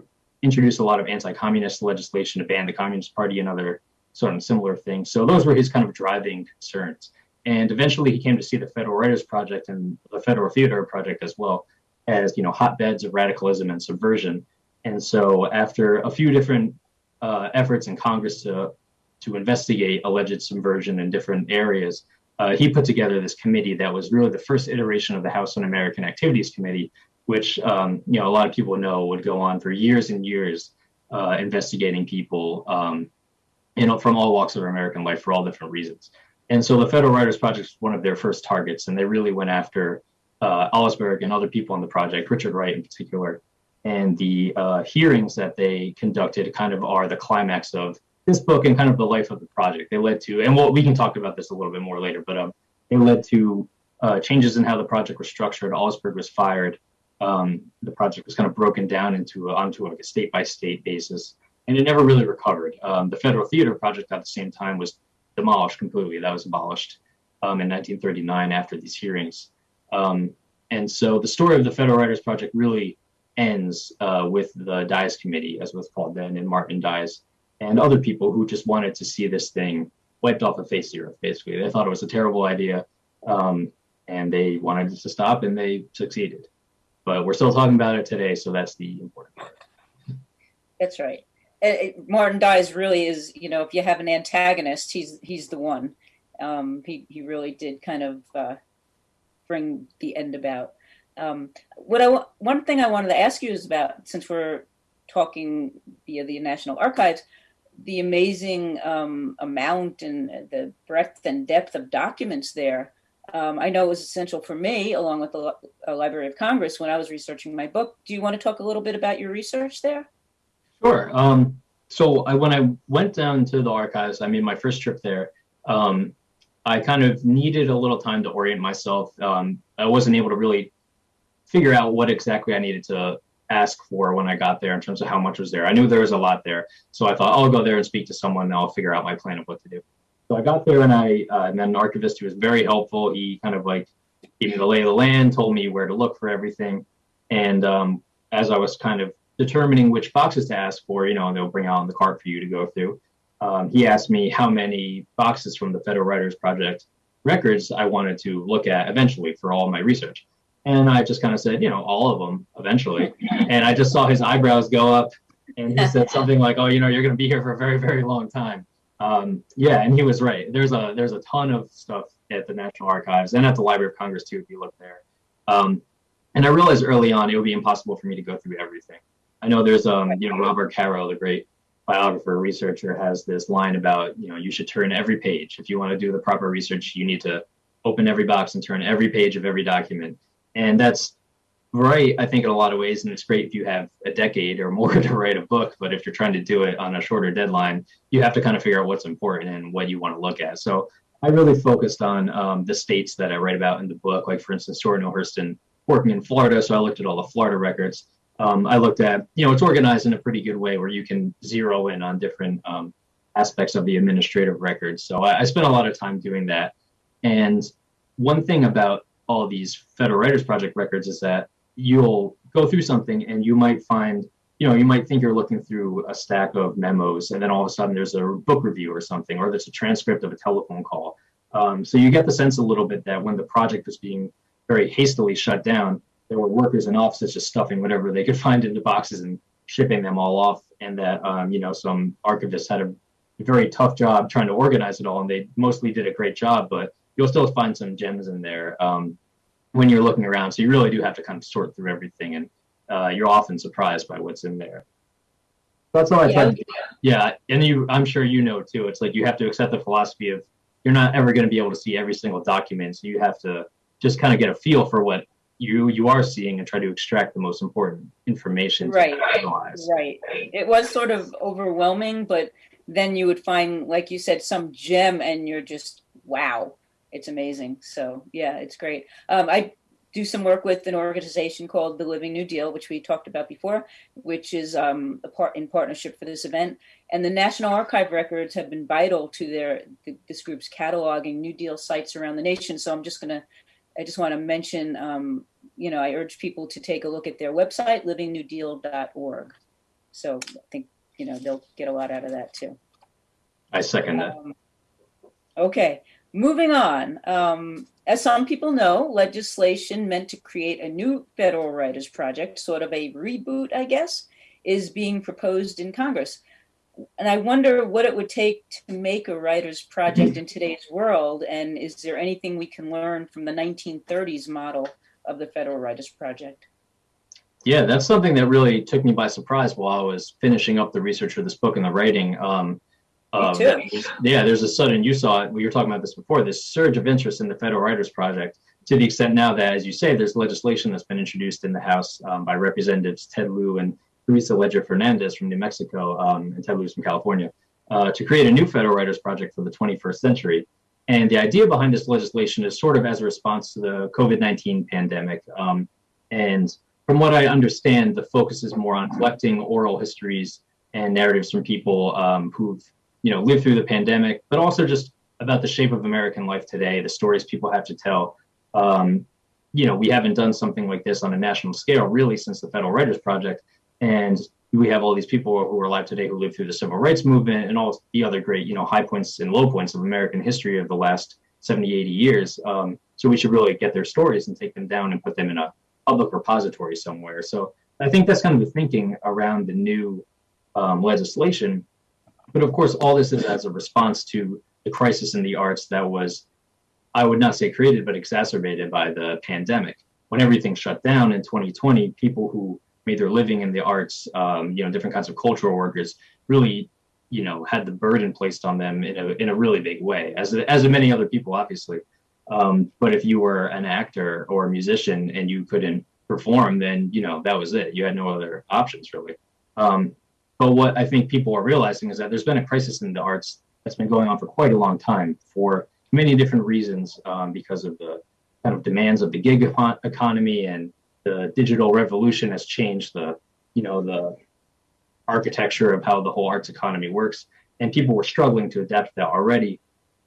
introduced a lot of anti-communist legislation to ban the Communist Party and other sort of similar things. So those were his kind of driving concerns. And eventually he came to see the Federal Writers Project and the Federal Theater Project as well as, you know, hotbeds of radicalism and subversion. And so after a few different uh, efforts in Congress to, to investigate alleged subversion in different areas, uh, he put together this committee that was really the first iteration of the House Un-American Activities Committee, which um, you know a lot of people know would go on for years and years uh, investigating people, um, you know, from all walks of American life for all different reasons. And so the Federal Writers Project was one of their first targets, and they really went after uh, and other people on the project, Richard Wright in particular. And the uh, hearings that they conducted kind of are the climax of this book and kind of the life of the project. They led to, and well, we can talk about this a little bit more later, but um, they led to uh, changes in how the project was structured. Alsberg was fired. Um, the project was kind of broken down into a, onto like a state by state basis, and it never really recovered. Um, the Federal Theater Project at the same time was demolished completely. That was abolished um, in 1939 after these hearings. Um, and so the story of the Federal Writers Project really ends uh, with the Dies Committee, as was called then, and Martin Dies and other people who just wanted to see this thing wiped off the face of the earth. Basically, they thought it was a terrible idea, um, and they wanted it to stop, and they succeeded. But we're still talking about it today, so that's the important part. That's right. It, it, Martin Dies really is, you know, if you have an antagonist, he's he's the one. Um, he he really did kind of uh, bring the end about. Um, what I one thing I wanted to ask you is about since we're talking via the National Archives, the amazing um, amount and the breadth and depth of documents there. Um, I know it was essential for me, along with the uh, Library of Congress, when I was researching my book. Do you want to talk a little bit about your research there? Sure. Um, so I, when I went down to the archives, I made my first trip there. Um, I kind of needed a little time to orient myself. Um, I wasn't able to really figure out what exactly I needed to ask for when I got there in terms of how much was there. I knew there was a lot there, so I thought I'll go there and speak to someone and I'll figure out my plan of what to do. So I got there and I uh, then an archivist who was very helpful. He kind of like gave me the lay of the land, told me where to look for everything, and um, as I was kind of determining which boxes to ask for, you know, they'll bring out on the cart for you to go through. Um, he asked me how many boxes from the Federal Writers Project records I wanted to look at eventually for all my research. And I just kind of said, you know, all of them eventually. (laughs) and I just saw his eyebrows go up and he said (laughs) something like, oh, you know, you're going to be here for a very, very long time. Um, yeah, and he was right. There's a there's a ton of stuff at the National Archives and at the Library of Congress too, if you look there. Um, and I realized early on it would be impossible for me to go through everything. I know there's um, you know, Robert Caro, the great biographer researcher, has this line about, you know, you should turn every page. If you want to do the proper research, you need to open every box and turn every page of every document and that's right i think in a lot of ways and it's great if you have a decade or more (laughs) to write a book but if you're trying to do it on a shorter deadline you have to kind of figure out what's important and what you want to look at. So i really focused on um, the states that i write about in the book like for instance Zora Neale Hurston working in florida so i looked at all the florida records. Um, i looked at you know it's organized in a pretty good way where you can zero in on different um, aspects of the administrative records. So I, I spent a lot of time doing that. And one thing about all these Federal Writers Project records is that you'll go through something and you might find, you know, you might think you're looking through a stack of memos and then all of a sudden there's a book review or something, or there's a transcript of a telephone call. Um, so you get the sense a little bit that when the project was being very hastily shut down, there were workers in offices just stuffing whatever they could (laughs) find into boxes and shipping them all off, and that um, you know some archivists had a very tough job trying to organize it all, and they mostly did a great job, but you'll still find some gems in there um, when you're looking around. So you really do have to kind of sort through everything, and uh, you're often surprised by what's in there. That's all I Yeah. try to. Yeah, and you, I'm sure you know too. It's like you have to accept the philosophy of you're not ever going to be able to see every single document, so you have to just kind of get a feel for what you you are seeing and try to extract the most important information to Right. analyze. Right. It was sort of overwhelming, but then you would find, like you said, some gem and you're just, wow, it's amazing. So, yeah, it's great. Um, I do some work with an organization called the Living New Deal, which we talked about before, which is um, a part in partnership for this event. And the National Archive records have been vital to their th- this group's cataloging New Deal sites around the nation. So I'm just gonna, I just want to mention, um, you know, I urge people to take a look at their website, livingnewdeal.org. So I think, you know, they'll get a lot out of that too. I second that. Um, okay, moving on. Um, as some people know, legislation meant to create a new federal writers project, sort of a reboot, I guess, is being proposed in Congress. And I wonder what it would take to make a writers project in today's world, and is there anything we can learn from the 1930s model of the federal writers project? Yeah, that's something that really took me by surprise while I was finishing up the research for this book and the writing. Um, uh, too. yeah, there's a sudden, you saw it, we were talking about this before, this surge of interest in the Federal Writers Project to the extent now that, as you say, there's legislation that's been introduced in the House um, by Representatives Ted Lieu and Teresa Leger Fernandez from New Mexico um, and Ted Lieu's from California uh, to create a new Federal Writers Project for the 21st century. And the idea behind this legislation is sort of as a response to the COVID 19 pandemic. Um, and from what I understand, the focus is more on collecting oral histories and narratives from people um, who've you know lived through the pandemic, but also just about the shape of American life today, the stories people have to tell. Um, you know, we haven't done something like this on a national scale really since the Federal Writers Project, and we have all these people who are alive today who lived through the civil rights movement and all the other great you know high points and low points of American history of the last 70, 80 years. Um, so we should really get their stories and take them down and put them in a public repository somewhere. So I think that's kind of the thinking around the new um, legislation. But of course, all this is as a response to the crisis in the arts that was, I would not say created, but exacerbated by the pandemic. When everything shut down in 2020, people who made their living in the arts, um, you know, different kinds of cultural workers, really, you know, had the burden placed on them in a in a really big way, as as many other people, obviously. Um, but if you were an actor or a musician and you couldn't perform, then you know that was it. You had no other options really. Um, but what I think people are realizing is that there's been a crisis in the arts that's been going on for quite a long time for many different reasons, um, because of the kind of demands of the gig economy and the digital revolution has changed the, you know, the architecture of how the whole arts economy works, and people were struggling to adapt to that already.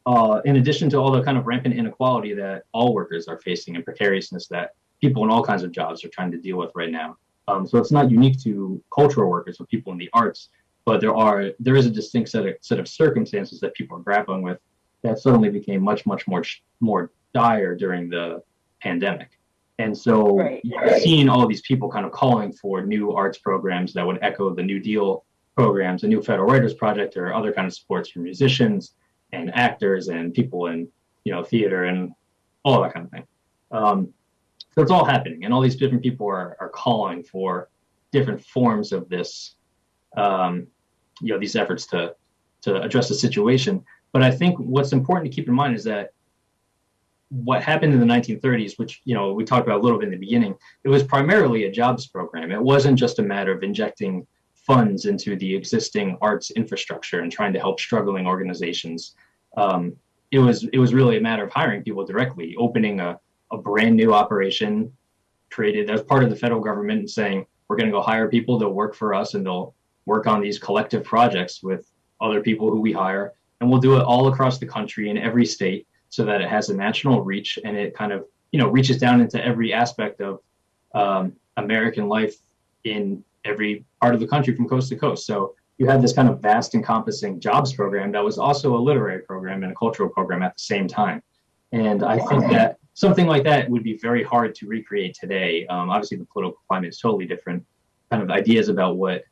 Uh, in addition to all the kind of rampant inequality that all workers are facing and precariousness that people in all kinds of jobs are trying to deal with right now. Um, so it's not unique to cultural workers or people in the arts, but there are there is a distinct set of set of circumstances that people are grappling with that suddenly became much much more more dire during the pandemic. And so Right. you've seen all these people kind of calling for new arts programs that would echo the New Deal programs, the new Federal Writers Project, or other kind of supports for musicians and actors and people in you know theater and all that kind of thing. Um, so it's all happening, and all these different people are are calling for different forms of this, um, you know, these efforts to to address the situation. But I think what's important to keep in mind is that what happened in the 1930s, which you know we talked about a little bit in the beginning, it was primarily a jobs program. It wasn't just a matter of injecting funds into the existing arts infrastructure and trying to help struggling organizations. Um, it was it was really a matter of hiring people directly, opening a, a brand new operation created as part of the federal government and saying we're going to go hire people to work for us and they'll work on these collective projects with other people who we hire and we'll do it all across the country in every state so that it has a national reach and it kind of you know reaches down into every aspect of um, American life in every part of the country from coast to coast. So you had this kind of vast encompassing jobs program that was also a literary program and a cultural program at the same time. And I think that something like that would be very hard to recreate today. Um, obviously, the political climate is totally different. Kind of ideas about what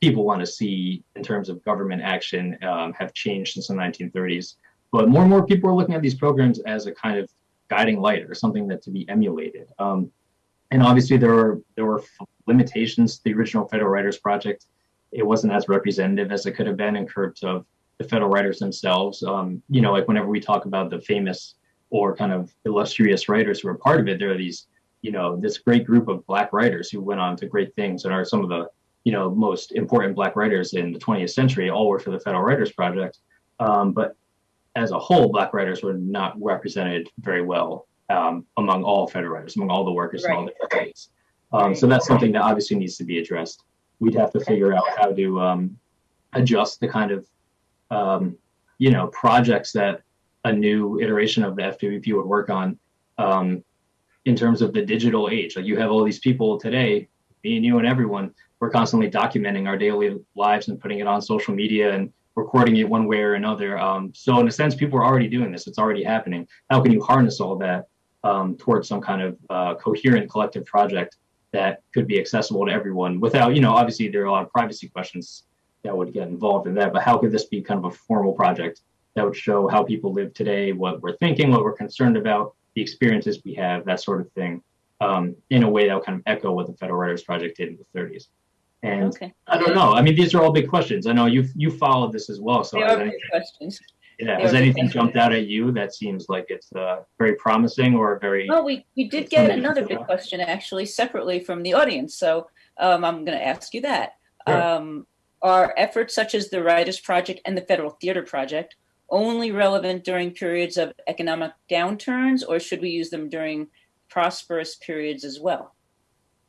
people want to see in terms of government action um, have changed since the 1930s. but more and more people are looking at these programs as a kind of guiding light or something that to be emulated. Um, and obviously there were there were limitations to the original Federal Writers Project. It wasn't as representative as it could have been in terms of the federal writers themselves. Um, you know, like whenever we talk about the famous or kind of illustrious writers who are part of it, there are these, you know, this great group of black writers who went on to great things and are some of the, you know, most important black writers in the 20th century, all work for the Federal Writers Project. Um, but as a whole, black writers were not represented very well um, among all federal writers, among all the workers in all Right. different states. Um, so that's something that obviously needs to be addressed. We'd have to figure out how to um, adjust the kind of, um, you know, projects that a new iteration of the FWP would work on um, in terms of the digital age. Like you have all these people today, me and you and everyone, we're constantly documenting our daily lives and putting it on social media and recording it one way or another. Um, so in a sense, people are already doing this. It's already happening. How can you harness all that um, towards some kind of uh, coherent collective project that could be accessible to everyone without, you know, obviously there are a lot of privacy questions that would get involved in that, but how could this be kind of a formal project that would show how people live today, what we're thinking, what we're concerned about, the experiences we have, that sort of thing, um, in a way that would kind of echo what the Federal Writers Project did in the 30s. And Okay. I don't know. I mean, these are all big questions. I know you've you followed this as well. So They are good questions. yeah, they has anything questions. jumped out at you that seems like it's uh, very promising or very? Well, we, we did get another big question actually separately from the audience. So um, I'm going to ask you that. Sure. Um, are efforts such as the Writers Project and the Federal Theater Project only relevant during periods of economic downturns, or should we use them during prosperous periods as well?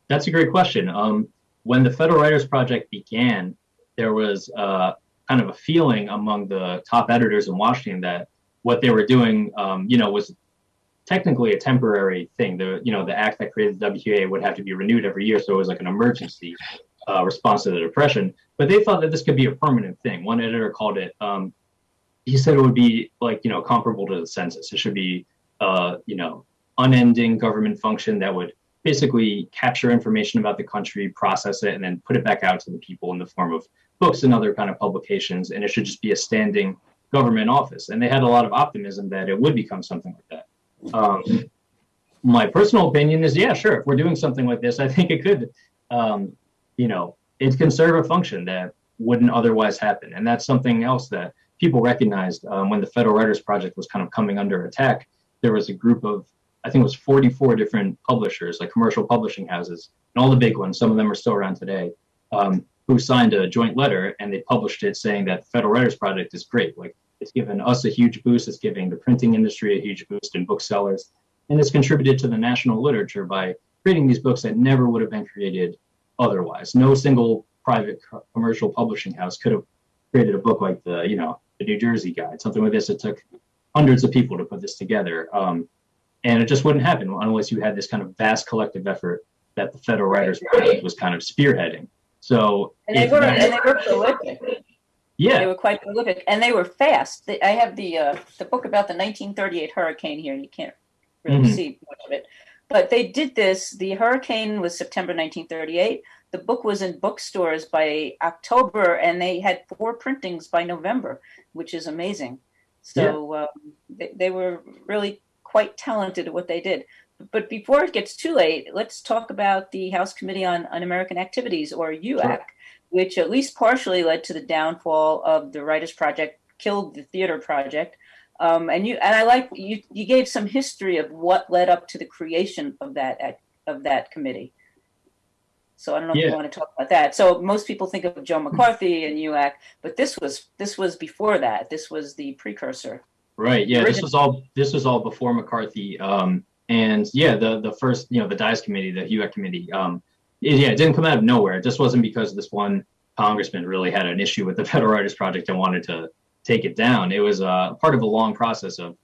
That's a great question. Um, when the Federal Writers Project began, there was uh, kind of a feeling among the top editors in Washington that what they were doing, um, you know, was technically a temporary thing. The you know the act that created the WPA would have to be renewed every year, so it was like an emergency uh, response to the depression. But they thought that this could be a permanent thing. One editor called it. Um, he said it would be like you know comparable to the census. It should be uh, you know unending government function that would basically capture information about the country, process it, and then put it back out to the people in the form of books and other kind of publications. And it should just be a standing government office. And they had a lot of optimism that it would become something like that. Um, my personal opinion is, yeah, sure. If we're doing something like this, I think it could, um, you know, it can serve a function that wouldn't otherwise happen. And that's something else that people recognized um, when the Federal Writers Project was kind of coming under attack. There was a group of I think it was 44 different publishers, like commercial publishing houses, and all the big ones. Some of them are still around today, um, who signed a joint letter and they published it saying that Federal Writers Project is great. Like it's given us a huge boost. It's giving the printing industry a huge boost in booksellers, and it's contributed to the national literature by creating these books that never would have been created otherwise. No single private commercial publishing house could have created a book like the, you know, the New Jersey Guide, something like this. It took hundreds of people to put this together. Um, and it just wouldn't happen unless you had this kind of vast collective effort that the Federal Writers Project was kind of spearheading. So, And they were and they were prolific. They were quite prolific, and they were fast. They, I have the uh, the book about the 1938 hurricane here. You can't really Mhm. see much of it, but they did this. The hurricane was September 1938. The book was in bookstores by October, and they had four printings by November, which is amazing. So um, they, they were really quite talented at what they did. But before it gets too late, let's talk about the House Committee on Un-American Activities, or HUAC, Sure. which at least partially led to the downfall of the Writers Project, killed the Theater Project. Um, and you and I like you. You gave some history of what led up to the creation of that of that committee. So I don't know if Yeah. you want to talk about that. So most people think of Joe McCarthy and HUAC, but this was this was before that. This was the precursor. right. Yeah, this was all this was all before McCarthy. Um, and yeah, the the first, you know, the Dies Committee, the HUAC Committee, um, it- yeah, it didn't come out of nowhere. It just wasn't because this one congressman really had an issue with the (laughs) Federal Writers Project and wanted to take it down. It was uh, part of a long process of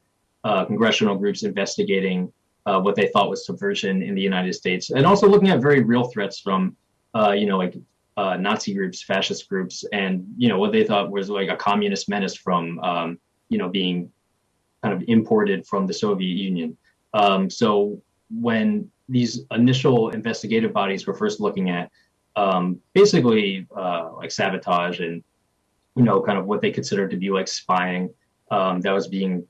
uh, congressional groups investigating uh, what they thought was subversion in the United States, and also looking at very real threats from, uh, you know, like uh, Nazi groups, fascist groups, and you know what they thought was like a communist menace from, um, you know, being kind of imported from the Soviet Union. Um, so when these initial investigative bodies were first looking at um, basically uh, like sabotage and you know kind of what they considered to be like spying um, that was being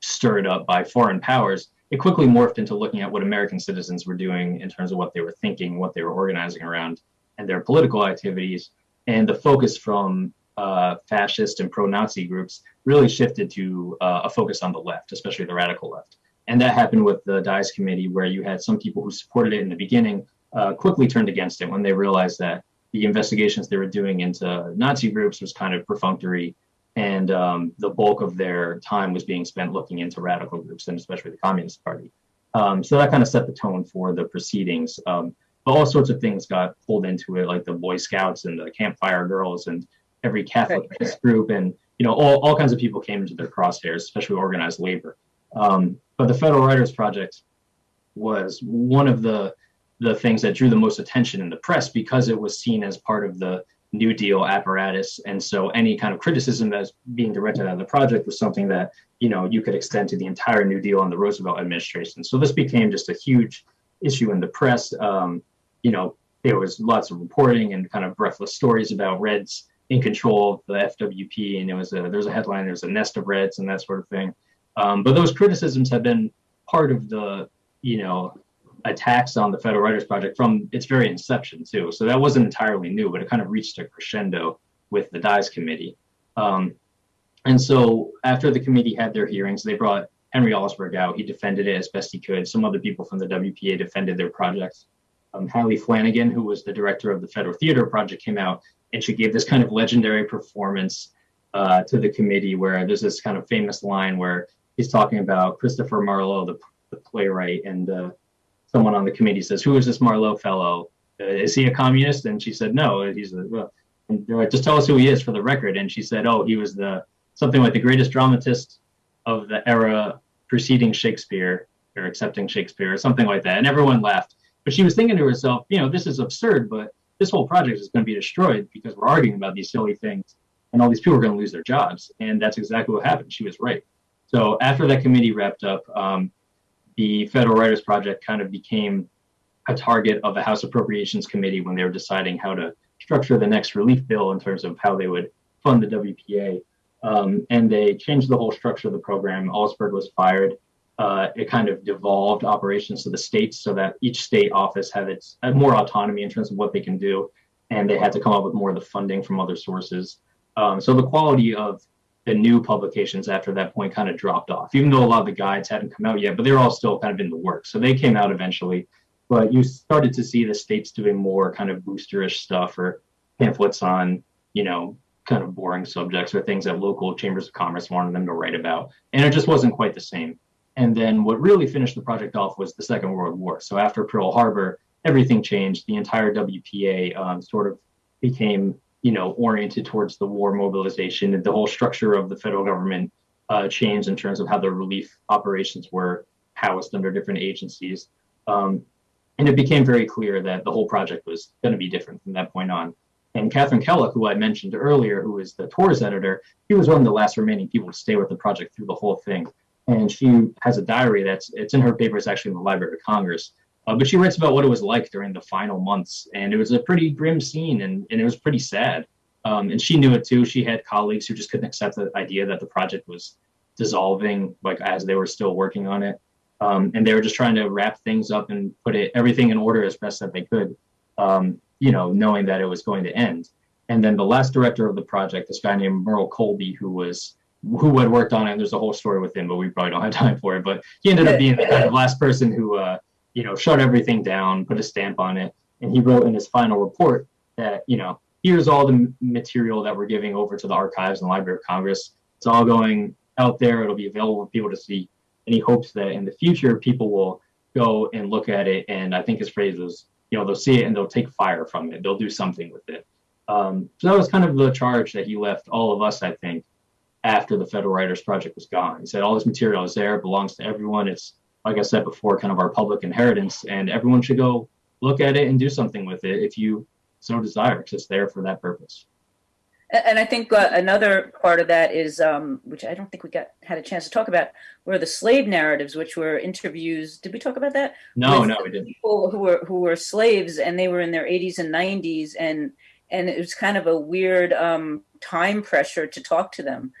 stirred up by foreign powers, it quickly morphed into looking at what American citizens were doing in terms of what they were thinking, what they were organizing around, and their political activities. And the focus from uh, fascist and pro-Nazi groups really shifted to uh, a focus on the left, especially the radical left. And that happened with the Dies Committee, where you had some people who supported it in the beginning uh, quickly turned against it when they realized that the investigations they were doing into Nazi groups was kind of perfunctory, and um, the bulk of their time was being spent looking into radical groups, and especially the Communist Party. Um, so that kind of set the tone for the proceedings. Um, but all sorts of things got pulled into it, like the Boy Scouts and the Campfire Girls and every Catholic Right. group, and you know all, all kinds of people came into their crosshairs, especially organized labor. Um, but the Federal Writers Project was one of the the things that drew the most attention in the press because it was seen as part of the New Deal apparatus, and so any kind of criticism that's being directed at the project was something that you know you could extend to the entire New Deal and the Roosevelt administration. So this became just a huge issue in the press. Um, you know, there was lots of reporting and kind of breathless stories about Reds in control of the FWP, and it was a there was a headline, there was a nest of Reds and that sort of thing. Um, but those criticisms have been part of the you know attacks on the Federal Writers Project from its very inception too. So that wasn't entirely new, but it kind of reached a crescendo with the Dies Committee. Um, and so after the committee had their hearings, they brought Henry Alsberg out. He defended it as best he could. Some other people from the WPA defended their projects. Um, Hallie Flanagan, who was the director of the Federal Theater Project, came out and she gave this kind of legendary performance uh, to the committee where there's this kind of famous line where he's talking about Christopher Marlowe, the, the playwright, and uh, someone on the committee says, "Who is this Marlowe fellow? Uh, is he a communist?" And she said, "No." He's a, well, and they're like, "Just tell us who he is for the record." And she said, "Oh, he was the something like the greatest dramatist of the era preceding Shakespeare or accepting Shakespeare or something like that." And everyone laughed. But she was thinking to herself, "You know, this is absurd, but this whole project is going to be destroyed because we're arguing about these silly things, and all these people are going to lose their jobs." And that's exactly what happened. She was right. So after that committee wrapped up, um, the Federal Writers Project kind of became a target of the House Appropriations Committee when they were deciding how to structure the next relief bill in terms of how they would fund the WPA. Um, and they changed the whole structure of the program. Alsberg was fired. Uh, it kind of devolved operations to the states so that each state office had its had more autonomy in terms of what they can do, and they had to come up with more of the funding from other sources. Um, so the quality of the new publications after that point kind of dropped off, even though a lot of the guides hadn't come out yet, but they're all still kind of in the works. So they came out eventually, but you started to see the states doing more kind of boosterish stuff or pamphlets on, you know, kind of boring subjects or things that local chambers of commerce wanted them to write about. And it just wasn't quite the same. And then what really finished the project off was the Second World War. So after Pearl Harbor, everything changed. The entire WPA um, sort of became you know, oriented towards the war mobilization and the whole structure of the federal government uh, changed in terms of how the relief operations were housed under different agencies. Um, and it became very clear that the whole project was going to be different from that point on. And Katharine Kellock, who I mentioned earlier, who is the tours editor, he was one of the last remaining people to stay with the project through the whole thing. And she has a diary that's it's in her papers actually in the Library of Congress. Uh, but she writes about what it was like during the final months, and it was a pretty grim scene, and, and it was pretty sad. Um, and she knew it too. She had colleagues who just couldn't accept the idea that the project was dissolving, like as they were still working on it, um, and they were just trying to wrap things up and put it everything in order as best that they could, um, you know, knowing that it was going to end. And then the last director of the project, this guy named Merle Colby, who was who had worked on it. There's a whole story with him, but we probably don't have (laughs) time for it. But he ended up being the kind of last person who. Uh, you know, shut everything down, put a stamp on it. And he wrote in his final report that, you know, here's all the material that we're giving over to the archives and the Library of Congress. It's all going out there. It'll be available for people to see. And he hopes that in the future, people will go and look at it. And I think his phrase was, you know, they'll see it and they'll take fire from it. They'll do something with it. Um, so that was kind of the charge that he left all of us, I think, after the Federal Writers Project was gone. He said, all this material is there, belongs to everyone. It's like I said before, kind of our public inheritance, and everyone should go look at it and do something with it if you so desire, it's there for that purpose. And and I think uh, another part of that is, um, which I don't think we got had a chance to talk about, were the slave narratives, which were interviews. Did we talk about that? No, With no, we didn't. People who were who were slaves and they were in their 80s and 90s, and and it was kind of a weird um, time pressure to talk to them.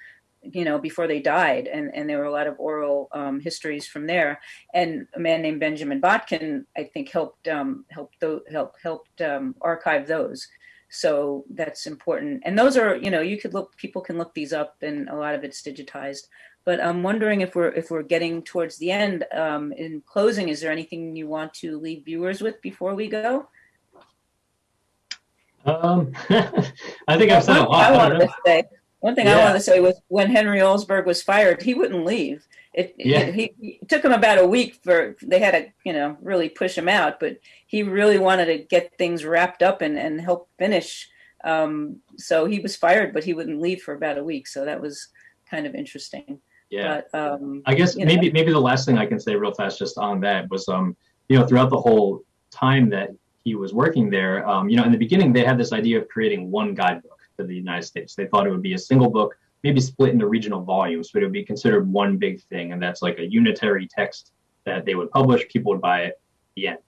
You know, before they died, and and there were a lot of oral um, histories from there. And a man named Benjamin Botkin, I think, helped um, helped help helped um, archive those. So that's important. And those are, you know, you could look, people can look these up, and a lot of it's digitized. But I'm wondering if we're if we're getting towards the end. Um, in closing, is there anything you want to leave viewers with before we go? Um, (laughs) I think I've said a lot. I I don't wanted know. to say, one thing I Yeah. wanted to say was when Henry Alsberg was fired, he wouldn't leave. It, Yeah. he, he it took him about a week for they had to you know really push him out, but he really wanted to get things wrapped up and and help finish. Um, so he was fired, but he wouldn't leave for about a week. So that was kind of interesting. Yeah. But um, I guess you know. maybe maybe the last thing I can say real fast just on that was um you know throughout the whole time that he was working there um you know in the beginning they had this idea of creating one guidebook for the United States. They thought it would be a single book, maybe split into regional volumes, but it would be considered one big thing, and that's like a unitary text that they would publish. People would buy it. The end.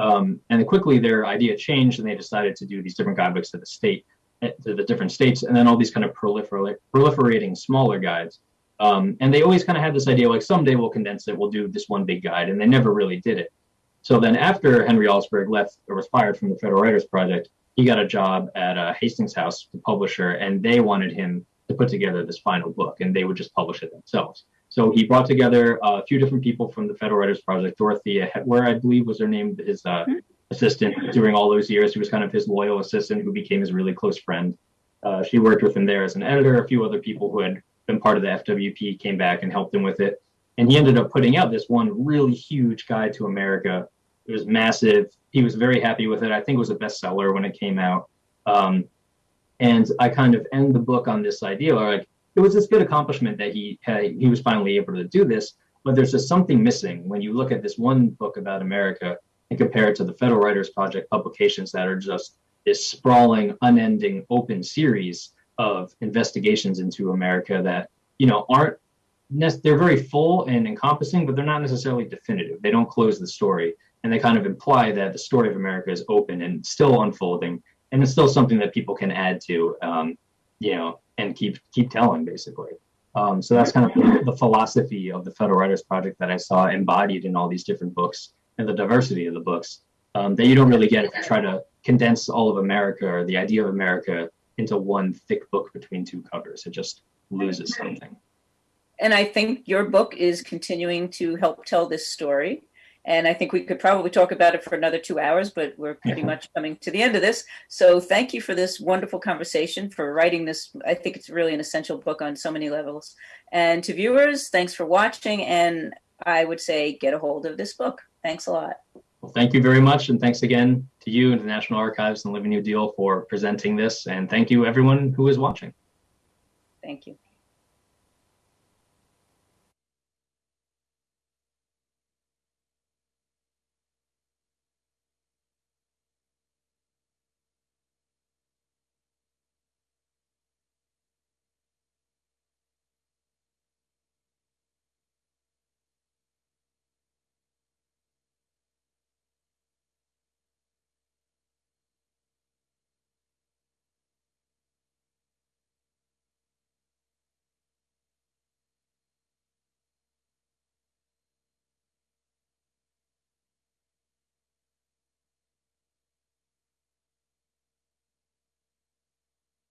Um, and then quickly their idea changed, and they decided to do these different guidebooks to the state, eh, to the different states, and then all these kind of prolifer- proliferating smaller guides. Um, and they always kind of had this idea like someday we'll condense it, we'll do this one big guide, and they never really did it. So then after Henry Alsberg left or was fired from the Federal Writers Project, he got a job at uh, Hastings House, the publisher, and they wanted him to put together this final book, and they would just publish it themselves. So he brought together uh, a few different people from the Federal Writers Project. Dorothea Hetwer, I believe, was her name, his uh, assistant during all those years. She was kind of his loyal assistant who became his really close friend. Uh, she worked with him there as an editor. A few other people who had been part of the FWP came back and helped him with it. And he ended up putting out this one really huge guide to America. It was massive. He was very happy with it. I think it was a bestseller when it came out. Um, and I kind of end the book on this idea, like it was this good accomplishment that he had, he was finally able to do this. But there's just something missing when you look at this one book about America and compare it to the Federal Writers Project publications that are just this sprawling, unending, open series of investigations into America that you know aren't they're very full and encompassing, but they're not necessarily definitive. They don't close the story, and they kind of imply that the story of America is open and still unfolding, and it's still something that people can add to, um, you know, and keep keep telling basically. Um, so that's kind of the philosophy of the Federal Writers Project that I saw embodied in all these different books and the diversity of the books um, that you don't really get if you try to condense all of America or the idea of America into one thick book between two covers. It just loses something. and I think your book is continuing to help tell this story. And I think we could probably talk about it for another two hours, but we're pretty much coming to the end of this. So thank you for this wonderful conversation, for writing this. I think it's really an essential book on so many levels. And to viewers, thanks for watching. And I would say get a hold of this book. Thanks a lot. Well, thank you very much. And thanks again to you and the National Archives and Living New Deal for presenting this. And thank you, everyone who is watching. Thank you.